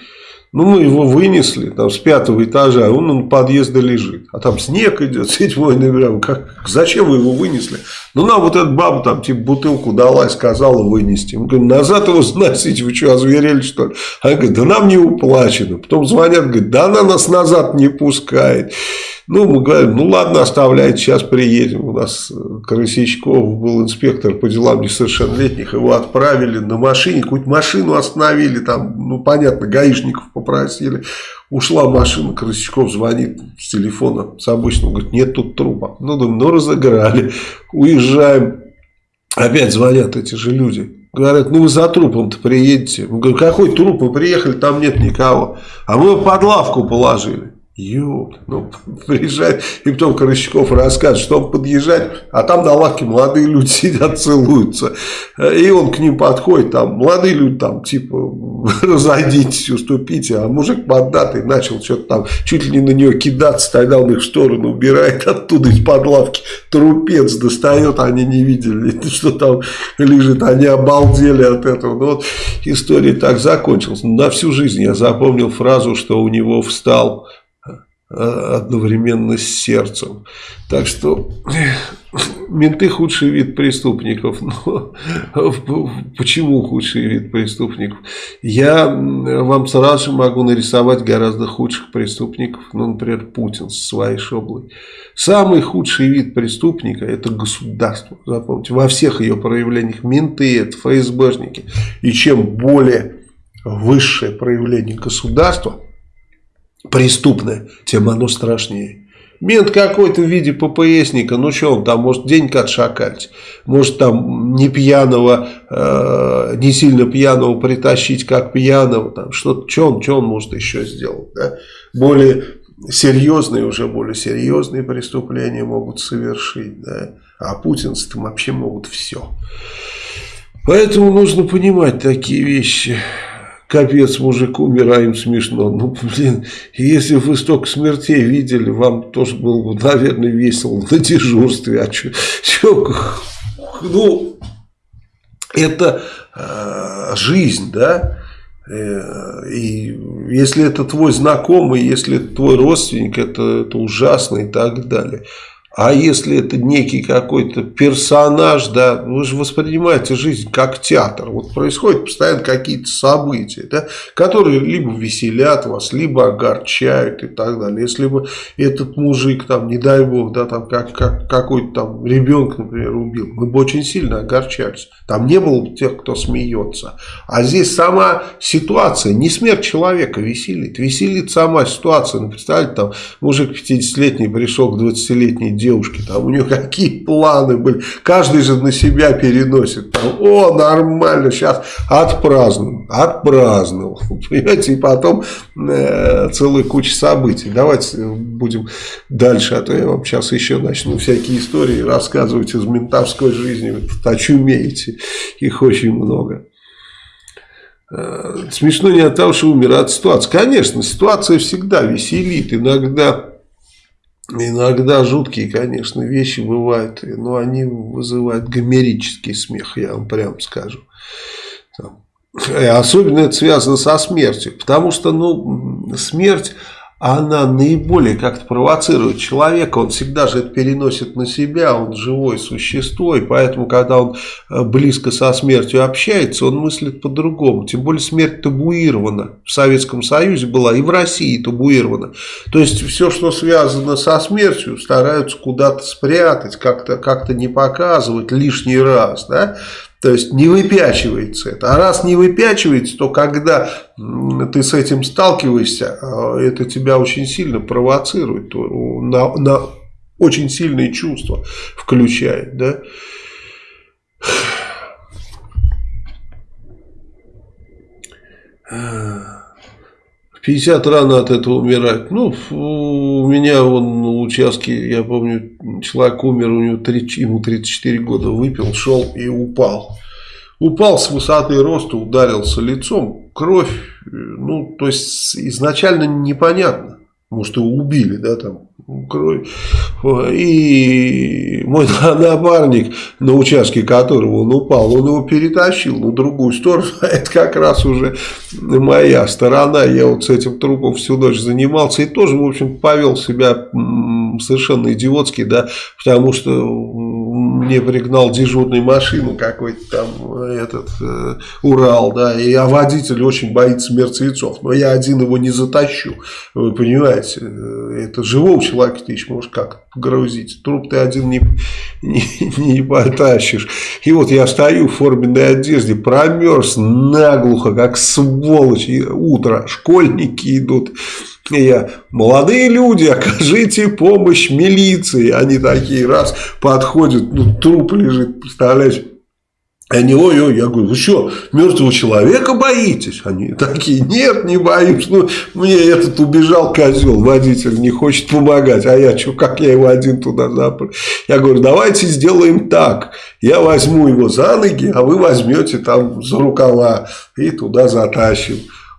Ну, мы его вынесли там с пятого этажа, он у подъезда лежит. А там снег идет, седьмой номер. Как, зачем вы его вынесли? Ну, нам вот эта баба там типа бутылку дала и сказала вынести. Мы говорим, назад его сносите, вы что, озверели что ли? Она говорит, да нам не уплачено. Потом звонят, говорит, да она нас назад не пускает. Ну, мы говорим, ну ладно, оставляйте, сейчас приедем. У нас э, Красичков был инспектор по делам несовершеннолетних, его отправили на машине, какую-то машину остановили, там, ну понятно, гаишников попросили. Ушла машина, Красичков звонит с телефона, с обычного, говорит, нет тут трупа. Ну, думаю, ну разыграли, уезжаем. Опять звонят эти же люди. Говорят, ну вы за трупом-то приедете. Мы говорим, какой труп? Мы приехали, там нет никого. А мы его под лавку положили. Ёп, ну, приезжает, и потом Корощаков рассказывает, что он подъезжает, а там на лавке молодые люди сидят, целуются. И он к ним подходит, там, молодые люди, там, типа, разойдитесь, уступите, а мужик поддатый начал что-то там, чуть ли не на нее кидаться, тогда он их в сторону убирает, оттуда из-под лавки трупец достает, они не видели, что там лежит, они обалдели от этого. Ну, вот история так закончилась. На всю жизнь я запомнил фразу, что у него встал одновременно с сердцем. Так что менты худший вид преступников. Но почему худший вид преступников? Я вам сразу же могу нарисовать гораздо худших преступников. Ну, например, Путин со своей шоблой. Самый худший вид преступника это государство. Запомните, во всех ее проявлениях менты, это ФСБшники. И чем более высшее проявление государства – преступное, тем оно страшнее. Мент какой-то в виде ППСника, ну что он там, может деньги отшакать, может там не пьяного, э, не сильно пьяного притащить, как пьяного, там что-то, что он, что он может еще сделать, да? Более серьезные, уже более серьезные преступления могут совершить, да? А путинцы там вообще могут все. Поэтому нужно понимать такие вещи капец, мужик умираем смешно. Ну, блин, если вы столько смертей видели, вам тоже было бы, наверное, весело на дежурстве. А что, ну, это э, жизнь, да? Э, и если это твой знакомый, если это твой родственник, это, это ужасно и так далее. А если это некий какой-то персонаж, да, вы же воспринимаете жизнь как театр. Вот происходят постоянно какие-то события, да, которые либо веселят вас, либо огорчают и так далее. Если бы этот мужик, там, не дай бог, да, там, как, как какой-то там ребенка, например, убил, мы бы очень сильно огорчались. Там не было бы тех, кто смеется. А здесь сама ситуация, не смерть человека веселит, веселит сама ситуация. Ну, представляете, там мужик 50-летний пришел к 20-летней девушки, там у нее какие планы были, каждый же на себя переносит, там, о, нормально, сейчас отпразднуем, отпраздновал, понимаете, и потом э, целая куча событий. Давайте будем дальше, а то я вам сейчас еще начну всякие истории рассказывать из ментовской жизни, вы тут очумеете, их очень много. Э, смешно не от того, что умирает ситуация. Конечно, ситуация всегда веселит. Иногда Иногда жуткие, конечно, вещи бывают, но они вызывают гомерический смех, я вам прям скажу. Особенно это связано со смертью, потому что ну, смерть, она наиболее как-то провоцирует человека, он всегда же это переносит на себя, он живое существо, и поэтому, когда он э, близко со смертью общается, он мыслит по-другому, тем более смерть табуирована, в Советском Союзе была и в России табуирована, то есть все, что связано со смертью, стараются куда-то спрятать, как-то как, -то, не показывать лишний раз, да, то есть не выпячивается это. А раз не выпячивается, то когда ты с этим сталкиваешься, а, это тебя очень сильно провоцирует, на, на очень сильные чувства включает. Да? В 50 рано от этого умирать. Ну, у меня он на участке, я помню, человек умер, у него 3, ему 34 года, выпил, шел и упал. Упал с высоты роста, ударился лицом, кровь, ну, то есть изначально непонятно. Может, его убили, да, там, кровь. И мой напарник, на участке которого он упал, он его перетащил на другую сторону. Это как раз уже моя сторона. Я вот с этим трупом всю ночь занимался и тоже, в общем, повел себя совершенно идиотски, да, потому что мне пригнал дежурную машину какой-то там этот э, Урал, да, и а водитель очень боится мертвецов, но я один его не затащу, вы понимаете, э, это живого человека ты еще можешь как грузить, труп ты один не, не, не потащишь, и вот я стою в форменной одежде, промерз наглухо, как сволочь, и утро, школьники идут, я, молодые люди, окажите помощь милиции. Они такие раз подходят, ну труп лежит, представляешь. Они, ой-ой, я говорю, вы что, мертвого человека боитесь? Они такие, нет, не боюсь. Ну, мне этот убежал козел, водитель не хочет помогать. А я что, как я его один туда запрыг? Я говорю, давайте сделаем так. Я возьму его за ноги, а вы возьмете там за рукава и туда затащим.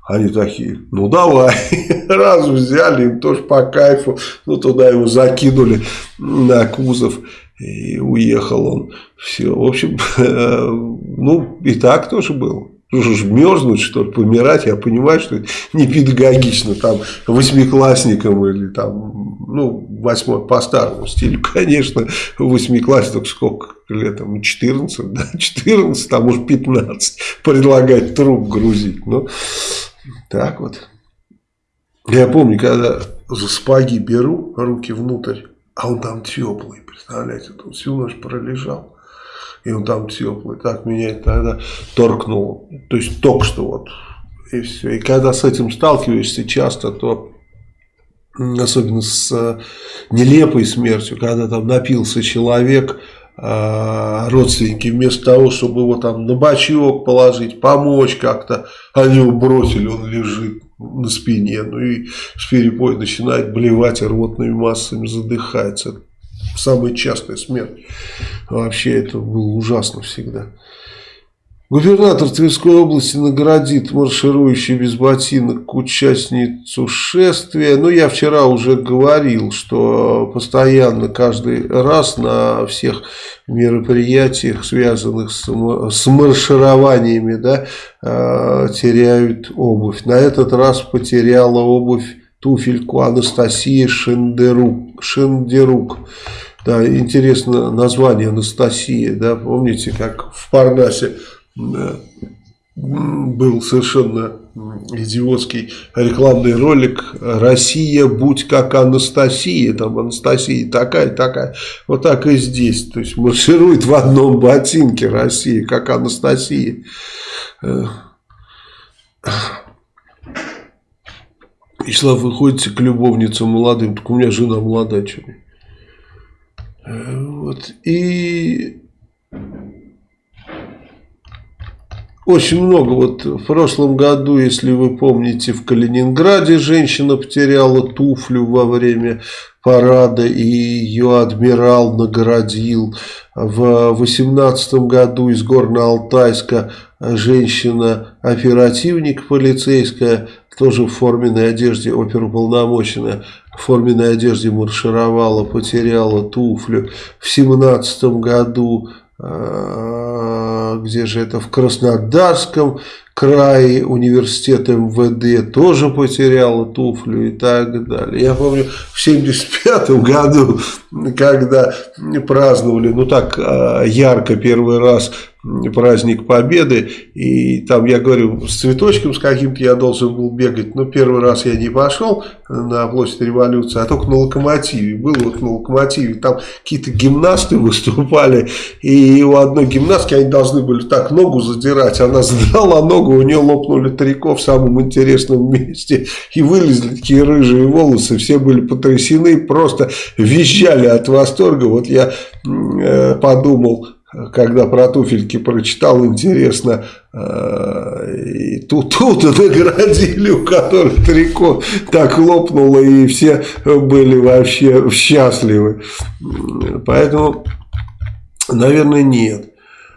Они такие, ну давай, раз взяли, им тоже по кайфу, ну туда его закинули на кузов и уехал он. Все, в общем, ну и так тоже было. Мерзнуть, что ли, помирать, я понимаю, что это не педагогично, там, восьмиклассникам или там, ну, восьмой по старому стилю, конечно, восьмиклассник сколько лет, там, 14, да, 14, там уж 15, предлагать труп грузить, ну, так вот. Я помню, когда за спаги беру руки внутрь, а он там теплый, представляете, он всю ночь пролежал, и он там теплый. Так меня это тогда торкнуло. То есть только что вот, и все. И когда с этим сталкиваешься часто, то особенно с э, нелепой смертью, когда там напился человек, родственники вместо того, чтобы его там на бочок положить, помочь как-то, они его бросили, он лежит на спине, ну и с перепой начинает блевать рвотными массами, задыхается. Самая частая смерть. Вообще это было ужасно всегда. Губернатор Тверской области наградит марширующую без ботинок участницу шествия. Ну, я вчера уже говорил, что постоянно, каждый раз на всех мероприятиях, связанных с, маршированиями, да, э, теряют обувь. На этот раз потеряла обувь туфельку Анастасия Шендерук. Шендерук. Да, интересно название Анастасия, да, помните, как в Парнасе был совершенно идиотский рекламный ролик «Россия, будь как Анастасия», там Анастасия такая, такая, вот так и здесь, то есть марширует в одном ботинке Россия, как Анастасия. Если вы ходите к любовницам молодым, так у меня жена молодая, что ли. Вот, и очень много. Вот в прошлом году, если вы помните, в Калининграде женщина потеряла туфлю во время парада, и ее адмирал наградил. В 2018 году из Горно-Алтайска женщина-оперативник полицейская, тоже в форменной одежде, оперуполномоченная, в форменной одежде маршировала, потеряла туфлю. В 2017 году где же это, в Краснодарском крае университет МВД тоже потеряла туфлю и так далее. Я помню в 75 году, когда праздновали, ну так э, ярко первый раз праздник Победы, и там, я говорю, с цветочком с каким-то я должен был бегать, но первый раз я не пошел на площадь революции, а только на локомотиве, был вот на локомотиве, там какие-то гимнасты выступали, и у одной гимнастки они должны были так ногу задирать, она задала ногу, у нее лопнули трико в самом интересном месте, и вылезли такие рыжие волосы, все были потрясены, просто визжали от восторга, вот я э, подумал, когда про туфельки прочитал, интересно, э, и тут, тут наградили, у которых трико так лопнуло, и все были вообще счастливы. Поэтому, наверное, нет.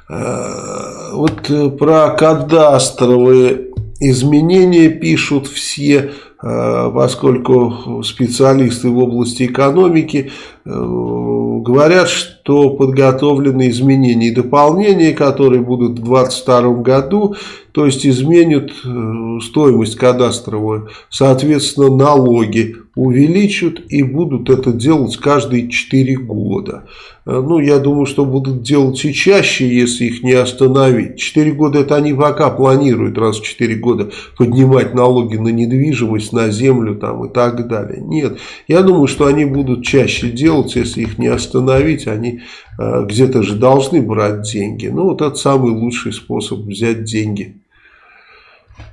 Э, вот про кадастровые изменения пишут все Э, поскольку специалисты в области экономики говорят, что подготовлены изменения и дополнения, которые будут в 2022 году, то есть изменят э, стоимость кадастровую, соответственно налоги увеличат и будут это делать каждые 4 года. Ну, я думаю, что будут делать и чаще, если их не остановить. 4 года это они пока планируют раз в 4 года поднимать налоги на недвижимость, на землю там, и так далее. Нет, я думаю, что они будут чаще делать, если их не остановить, они э, где-то же должны брать деньги. Ну, вот это самый лучший способ взять деньги.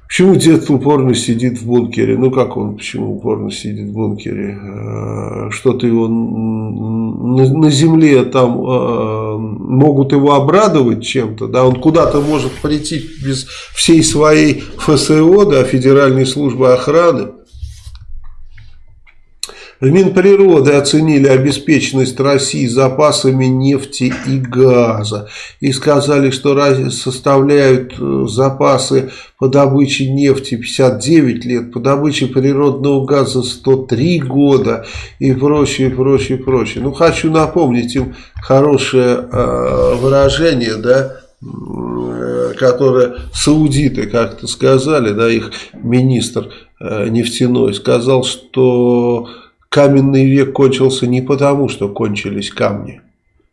Почему дед упорно сидит в бункере? Ну как он, почему упорно сидит в бункере? Э, что-то его на, на земле там э, могут его обрадовать чем-то, да, он куда-то может прийти без всей своей ФСО, да, Федеральной службы охраны, в Минприроды оценили обеспеченность России запасами нефти и газа и сказали, что составляют э, запасы по добыче нефти 59 лет, по добыче природного газа 103 года и прочее, прочее, прочее. Ну, хочу напомнить им хорошее э, выражение, да, которое саудиты как-то сказали, да, их министр э, нефтяной сказал, что каменный век кончился не потому, что кончились камни.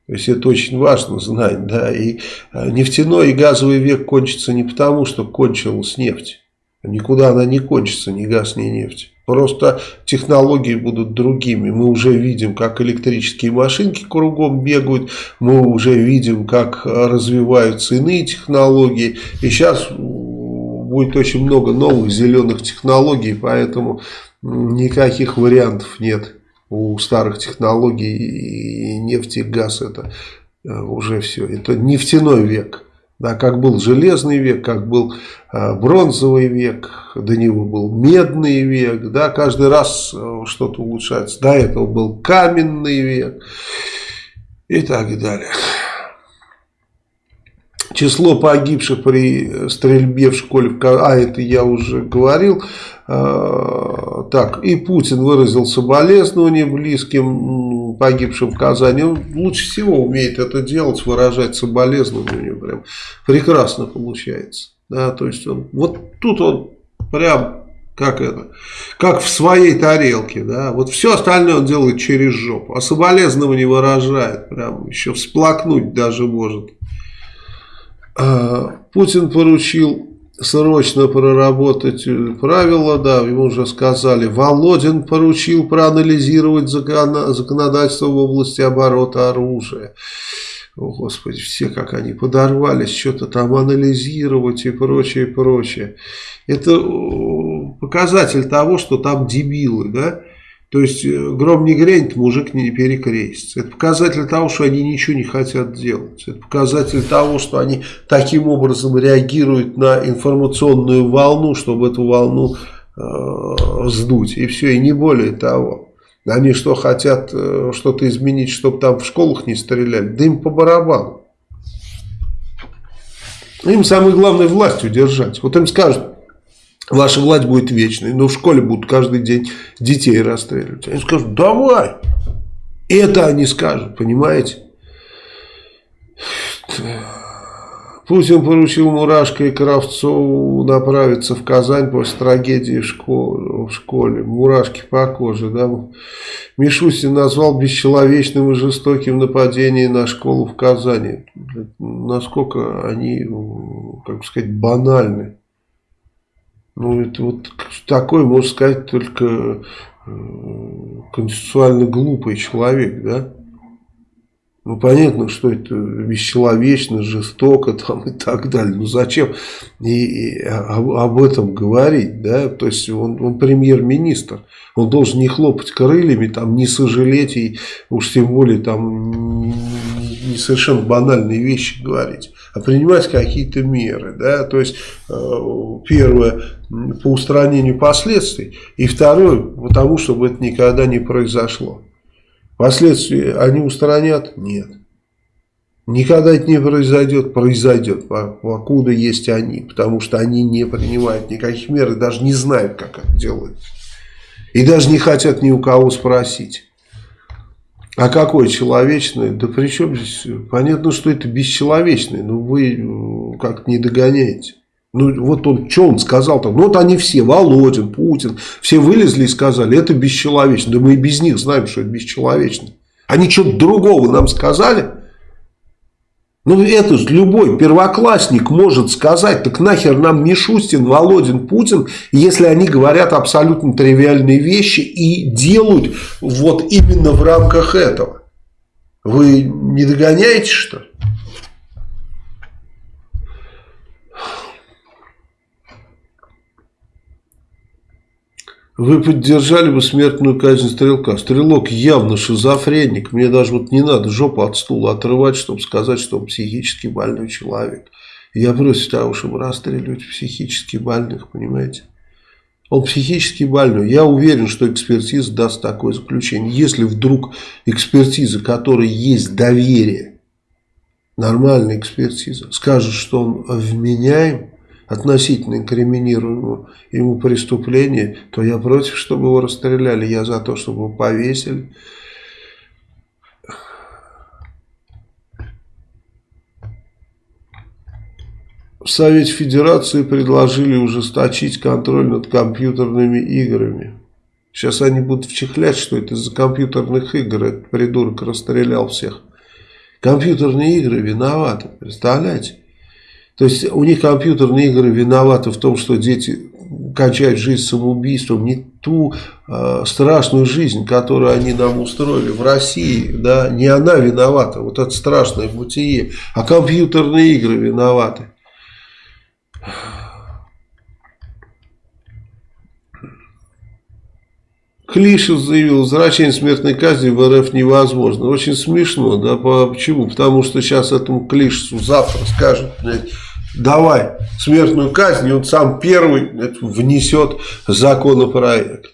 То есть это очень важно знать, да, и э, нефтяной и газовый век кончится не потому, что кончилась нефть. Никуда она не кончится, ни газ, ни нефть. Просто технологии будут другими. Мы уже видим, как электрические машинки кругом бегают. Мы уже видим, как развиваются иные технологии. И сейчас будет очень много новых зеленых технологий. Поэтому никаких вариантов нет у старых технологий и нефти и газ это э, уже все. Это нефтяной век. Да, как был железный век, как был э, бронзовый век, до него был медный век, да, каждый раз э, что-то улучшается. До этого был каменный век и так далее. Число погибших при стрельбе в школе, а это я уже говорил, а, так, и Путин выразил соболезнования близким погибшим в Казани. Он лучше всего умеет это делать, выражать соболезнования. Прям прекрасно получается. Да, то есть он, вот тут он прям как это, как в своей тарелке, да, вот все остальное он делает через жопу, а соболезнования выражает, прям еще всплакнуть даже может. А, Путин поручил срочно проработать правила, да, ему уже сказали. Володин поручил проанализировать законодательство в области оборота оружия. О, Господи, все как они подорвались, что-то там анализировать и прочее, прочее. Это показатель того, что там дебилы, да, то есть э, гром не грянет, мужик не перекрестится. Это показатель того, что они ничего не хотят делать. Это показатель того, что они таким образом реагируют на информационную волну, чтобы эту волну э, сдуть. И все, и не более того. Они что, хотят э, что-то изменить, чтобы там в школах не стреляли? Да им по барабану. Им самое главное власть удержать. Вот им скажут, ваша власть будет вечной, но в школе будут каждый день детей расстреливать. Они скажут, давай. Это они скажут, понимаете? Путин поручил Мурашко и Кравцову направиться в Казань после трагедии в школе. В школе. Мурашки по коже. Да? Мишустин назвал бесчеловечным и жестоким нападение на школу в Казани. Насколько они, как сказать, банальны. Ну, это вот такой, можно сказать, только э, конституционально глупый человек, да? Ну, понятно, что это бесчеловечно, жестоко там и так далее. Ну, зачем и, и об, об этом говорить, да? То есть, он, он премьер-министр. Он должен не хлопать крыльями, там, не сожалеть и уж тем более там не совершенно банальные вещи говорить, а принимать какие-то меры, да? То есть, э, первое, по устранению последствий, и второе, потому чтобы это никогда не произошло. Последствия они устранят? Нет. Никогда это не произойдет, произойдет, покуда есть они, потому что они не принимают никаких мер и даже не знают, как это делать. И даже не хотят ни у кого спросить. А какое человечное? Да при чем здесь? Понятно, что это бесчеловечное, но вы э, как-то не догоняете. Ну, вот он, что он сказал там? Ну, вот они все, Володин, Путин, все вылезли и сказали, это бесчеловечно. Да мы и без них знаем, что это бесчеловечно. Они что-то другого нам сказали. Ну, это любой первоклассник может сказать, так нахер нам Мишустин, Володин, Путин, если они говорят абсолютно тривиальные вещи и делают вот именно в рамках этого. Вы не догоняете, что ли? Вы поддержали бы смертную казнь Стрелка. Стрелок явно шизофреник. Мне даже вот не надо жопу от стула отрывать, чтобы сказать, что он психически больной человек. Я против того, чтобы расстреливать психически больных, понимаете? Он психически больной. Я уверен, что экспертиза даст такое заключение. Если вдруг экспертиза, которой есть доверие, нормальная экспертиза, скажет, что он вменяем, относительно инкриминируемого ему преступления, то я против, чтобы его расстреляли. Я за то, чтобы его повесили. В Совете Федерации предложили ужесточить контроль над компьютерными играми. Сейчас они будут вчихлять, что это из-за компьютерных игр. Этот придурок расстрелял всех. Компьютерные игры виноваты, представляете? То есть у них компьютерные игры виноваты в том, что дети кончают жизнь самоубийством, не ту э, страшную жизнь, которую они нам устроили в России, да, не она виновата, вот это страшное бытие, а компьютерные игры виноваты. Клишев заявил, возвращение смертной казни в РФ невозможно. Очень смешно, да, почему? Потому что сейчас этому Клишесу завтра скажут, давай смертную казнь, и он сам первый внесет законопроект.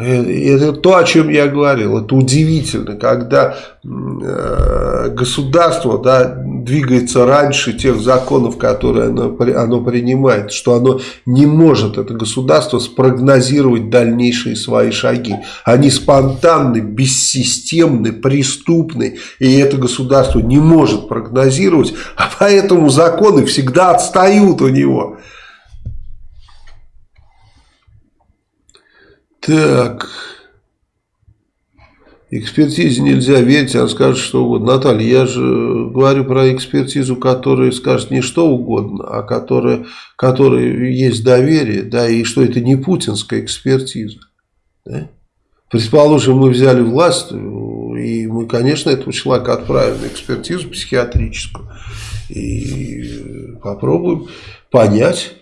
Это то, о чем я говорил. Это удивительно, когда э, государство да, двигается раньше тех законов, которые оно, оно принимает, что оно не может, это государство, спрогнозировать дальнейшие свои шаги. Они спонтанны, бессистемны, преступны, и это государство не может прогнозировать, а поэтому законы всегда отстают у него. Так. Экспертизе нельзя верить, она скажет что угодно. Наталья, я же говорю про экспертизу, которая скажет не что угодно, а которая, которой есть доверие, да, и что это не путинская экспертиза. Да? Предположим, мы взяли власть, и мы, конечно, этого человека отправим на экспертизу психиатрическую. И попробуем понять,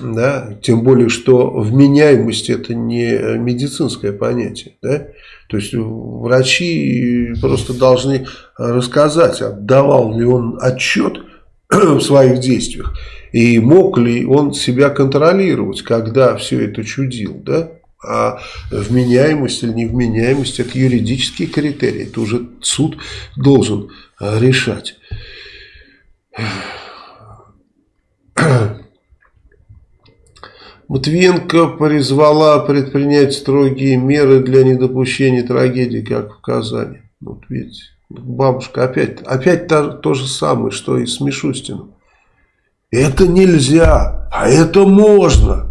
да, тем более, что вменяемость это не медицинское понятие, да, то есть врачи просто должны рассказать, отдавал ли он отчет в своих действиях и мог ли он себя контролировать, когда все это чудил, да, а вменяемость или невменяемость это юридические критерии, это уже суд должен решать. Матвиенко призвала предпринять строгие меры для недопущения трагедии, как в Казани. Вот видите, Бабушка опять, опять то, то же самое, что и с Мишустиным. Это нельзя, а это можно.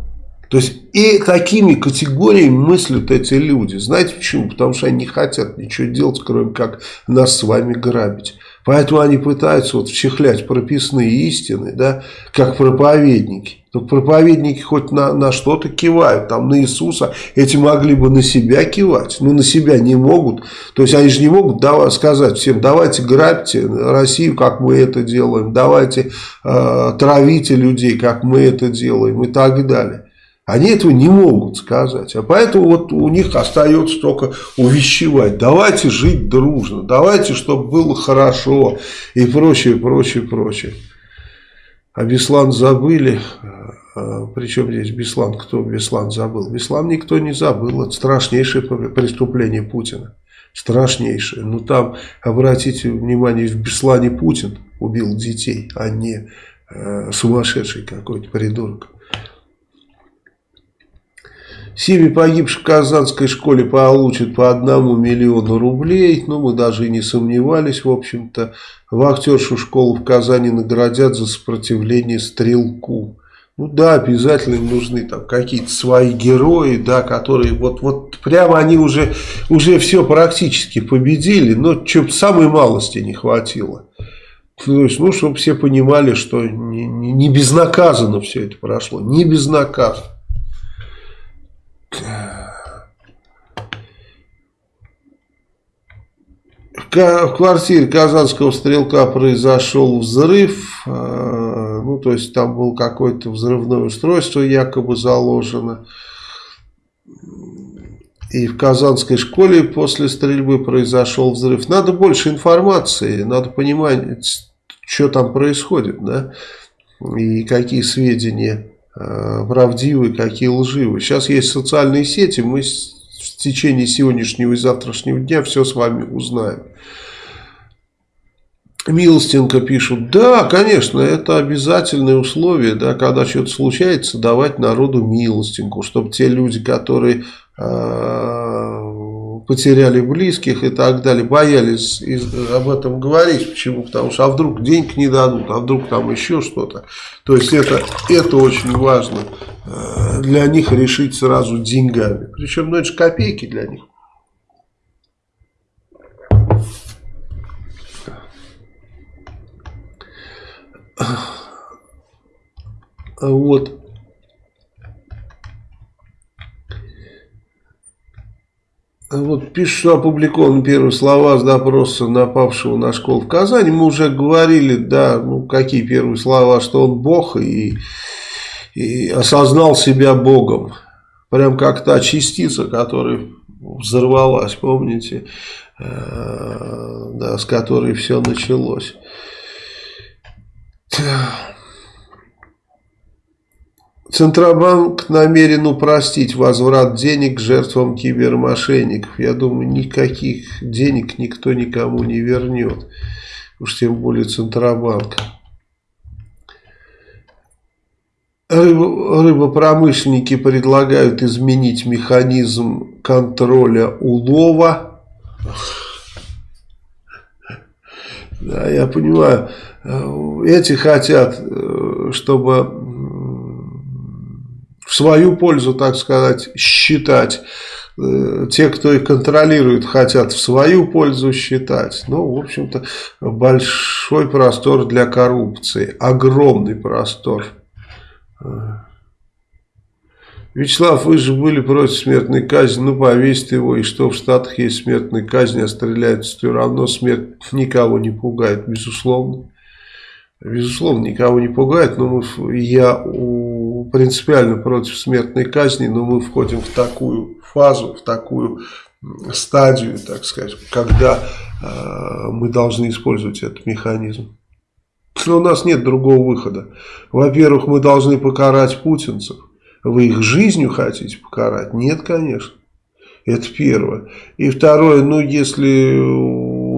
То есть и такими категориями мыслят эти люди. Знаете почему? Потому что они не хотят ничего делать, кроме как нас с вами грабить. Поэтому они пытаются вот вчехлять прописные истины, да, как проповедники. Только проповедники хоть на, на что-то кивают, там на Иисуса, эти могли бы на себя кивать, но на себя не могут. То есть они же не могут давай, сказать всем, давайте грабьте Россию, как мы это делаем, давайте э, травите людей, как мы это делаем и так далее. Они этого не могут сказать. А поэтому вот у них остается только увещевать. Давайте жить дружно. Давайте, чтобы было хорошо. И прочее, прочее, прочее. А Беслан забыли. А, Причем здесь Беслан? Кто Беслан забыл? Беслан никто не забыл. Это страшнейшее преступление Путина. Страшнейшее. Ну там, обратите внимание, в Беслане Путин убил детей, а не э, сумасшедший какой-то придурок. Семьи погибших в Казанской школе получат по одному миллиону рублей. Ну, мы даже и не сомневались, в общем-то. Вахтершу школу в Казани наградят за сопротивление стрелку. Ну да, обязательно им нужны там какие-то свои герои, да, которые вот, вот прямо они уже, уже все практически победили, но что самой малости не хватило. То есть, ну, чтобы все понимали, что не, не, не безнаказанно все это прошло, не безнаказанно. В квартире казанского стрелка произошел взрыв, а, ну то есть там был какое-то взрывное устройство якобы заложено. И в казанской школе после стрельбы произошел взрыв. Надо больше информации, надо понимать, что там происходит, да, и какие сведения Э, правдивые, какие лживые. Сейчас есть социальные сети, мы в течение сегодняшнего и завтрашнего дня все с вами узнаем. Милостенко пишут, да, конечно, это обязательное условие, да, когда что-то случается, давать народу милостинку, чтобы те люди, которые э, потеряли близких и так далее, боялись об этом говорить. Почему? Потому что а вдруг денег не дадут, а вдруг там еще что-то. То есть это, это очень важно э, для них решить сразу деньгами. Причем, ну это же копейки для них. Вот. Вот пишут, что опубликованы первые слова с допроса напавшего на школу в Казани. Мы уже говорили, да, ну какие первые слова, что он Бог и, и осознал себя Богом. Прям как та частица, которая взорвалась, помните, э, да, с которой все началось. Центробанк намерен упростить возврат денег жертвам кибермошенников. Я думаю, никаких денег никто никому не вернет. Уж тем более Центробанк. Рыбопромышленники предлагают изменить механизм контроля улова. Да, я понимаю, эти хотят, э, чтобы в свою пользу, так сказать, считать. Э, те, кто их контролирует, хотят в свою пользу считать. Ну, в общем-то, большой простор для коррупции. Огромный простор. Вячеслав, вы же были против смертной казни, ну повесьте его, и что в Штатах есть смертная казнь, а стреляют все равно, смерть никого не пугает, безусловно. Безусловно, никого не пугает, но мы, я у, принципиально против смертной казни, но мы входим в такую фазу, в такую стадию, так сказать, когда э, мы должны использовать этот механизм. Но у нас нет другого выхода. Во-первых, мы должны покарать путинцев. Вы их жизнью хотите покарать? Нет, конечно. Это первое. И второе, ну, если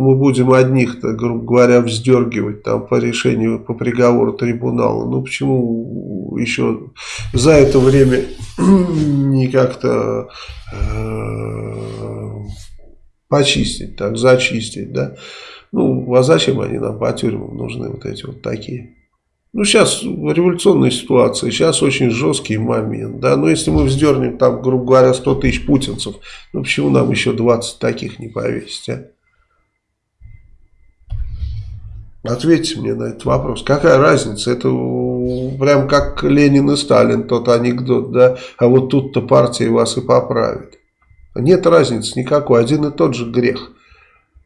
мы будем одних, грубо говоря, вздергивать там по решению, по приговору трибунала. Ну почему еще за это время не как-то э, почистить, так, зачистить, да. Ну, а зачем они нам по тюрьмам нужны, вот эти вот такие? Ну, сейчас революционная ситуация, сейчас очень жесткий момент, да, но если мы вздернем там, грубо говоря, 100 тысяч путинцев, ну, почему нам еще 20 таких не повесить, а? Ответьте мне на этот вопрос. Какая разница? Это прям как Ленин и Сталин, тот анекдот, да? А вот тут-то партия вас и поправит. Нет разницы никакой, один и тот же грех.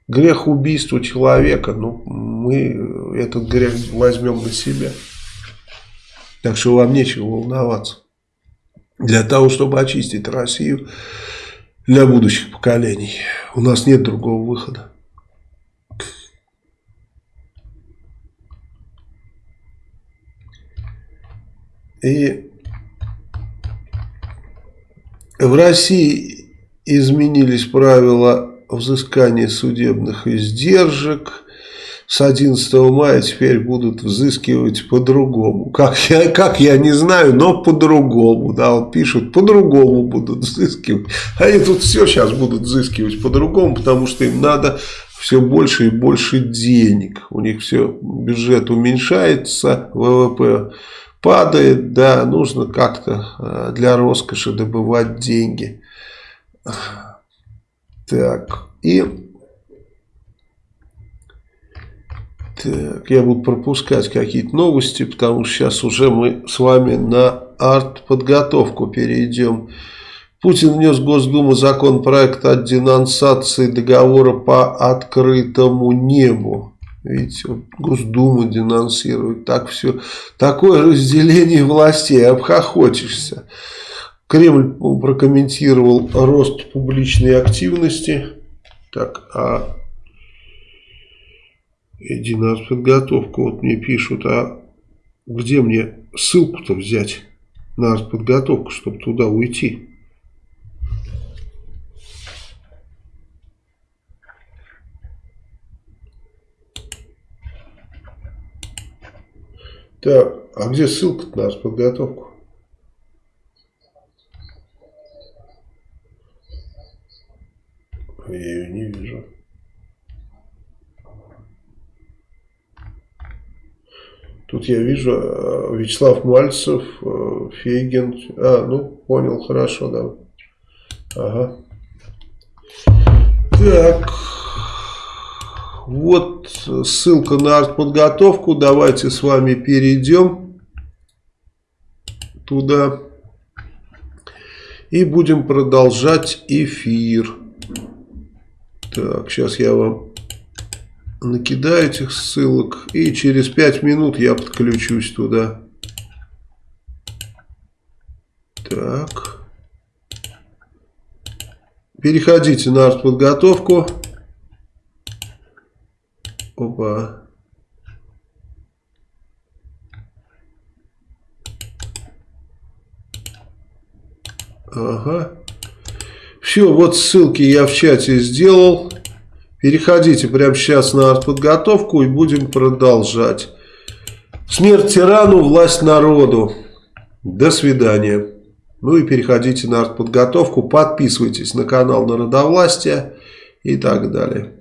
Грех убийства человека, ну, мы этот грех возьмем на себя. Так что вам нечего волноваться. Для того, чтобы очистить Россию для будущих поколений. У нас нет другого выхода. И в России изменились правила взыскания судебных издержек. С 11 мая теперь будут взыскивать по-другому. Как я, как я не знаю, но по-другому. Да, вот пишут, по-другому будут взыскивать. Они тут все сейчас будут взыскивать по-другому, потому что им надо все больше и больше денег. У них все, бюджет уменьшается, ВВП падает, да, нужно как-то э, для роскоши добывать деньги. Так, и так, я буду пропускать какие-то новости, потому что сейчас уже мы с вами на артподготовку перейдем. Путин внес в Госдуму законопроект о денонсации договора по открытому небу. Видите, вот Госдума денонсирует, так все, такое разделение властей, обхохочешься. Кремль прокомментировал рост публичной активности. Так, а иди на подготовку, вот мне пишут, а где мне ссылку-то взять на подготовку, чтобы туда уйти? Так, а где ссылка на подготовку? Я ее не вижу. Тут я вижу э, Вячеслав Мальцев, э, Фейген. А, ну, понял, хорошо, да. Ага. Так. Вот ссылка на артподготовку. Давайте с вами перейдем туда. И будем продолжать эфир. Так, сейчас я вам накидаю этих ссылок. И через 5 минут я подключусь туда. Так. Переходите на артподготовку. Опа. Ага. Все, вот ссылки я в чате сделал. Переходите прямо сейчас на артподготовку и будем продолжать. Смерть тирану, власть народу. До свидания. Ну и переходите на артподготовку, подписывайтесь на канал Народовластия и так далее.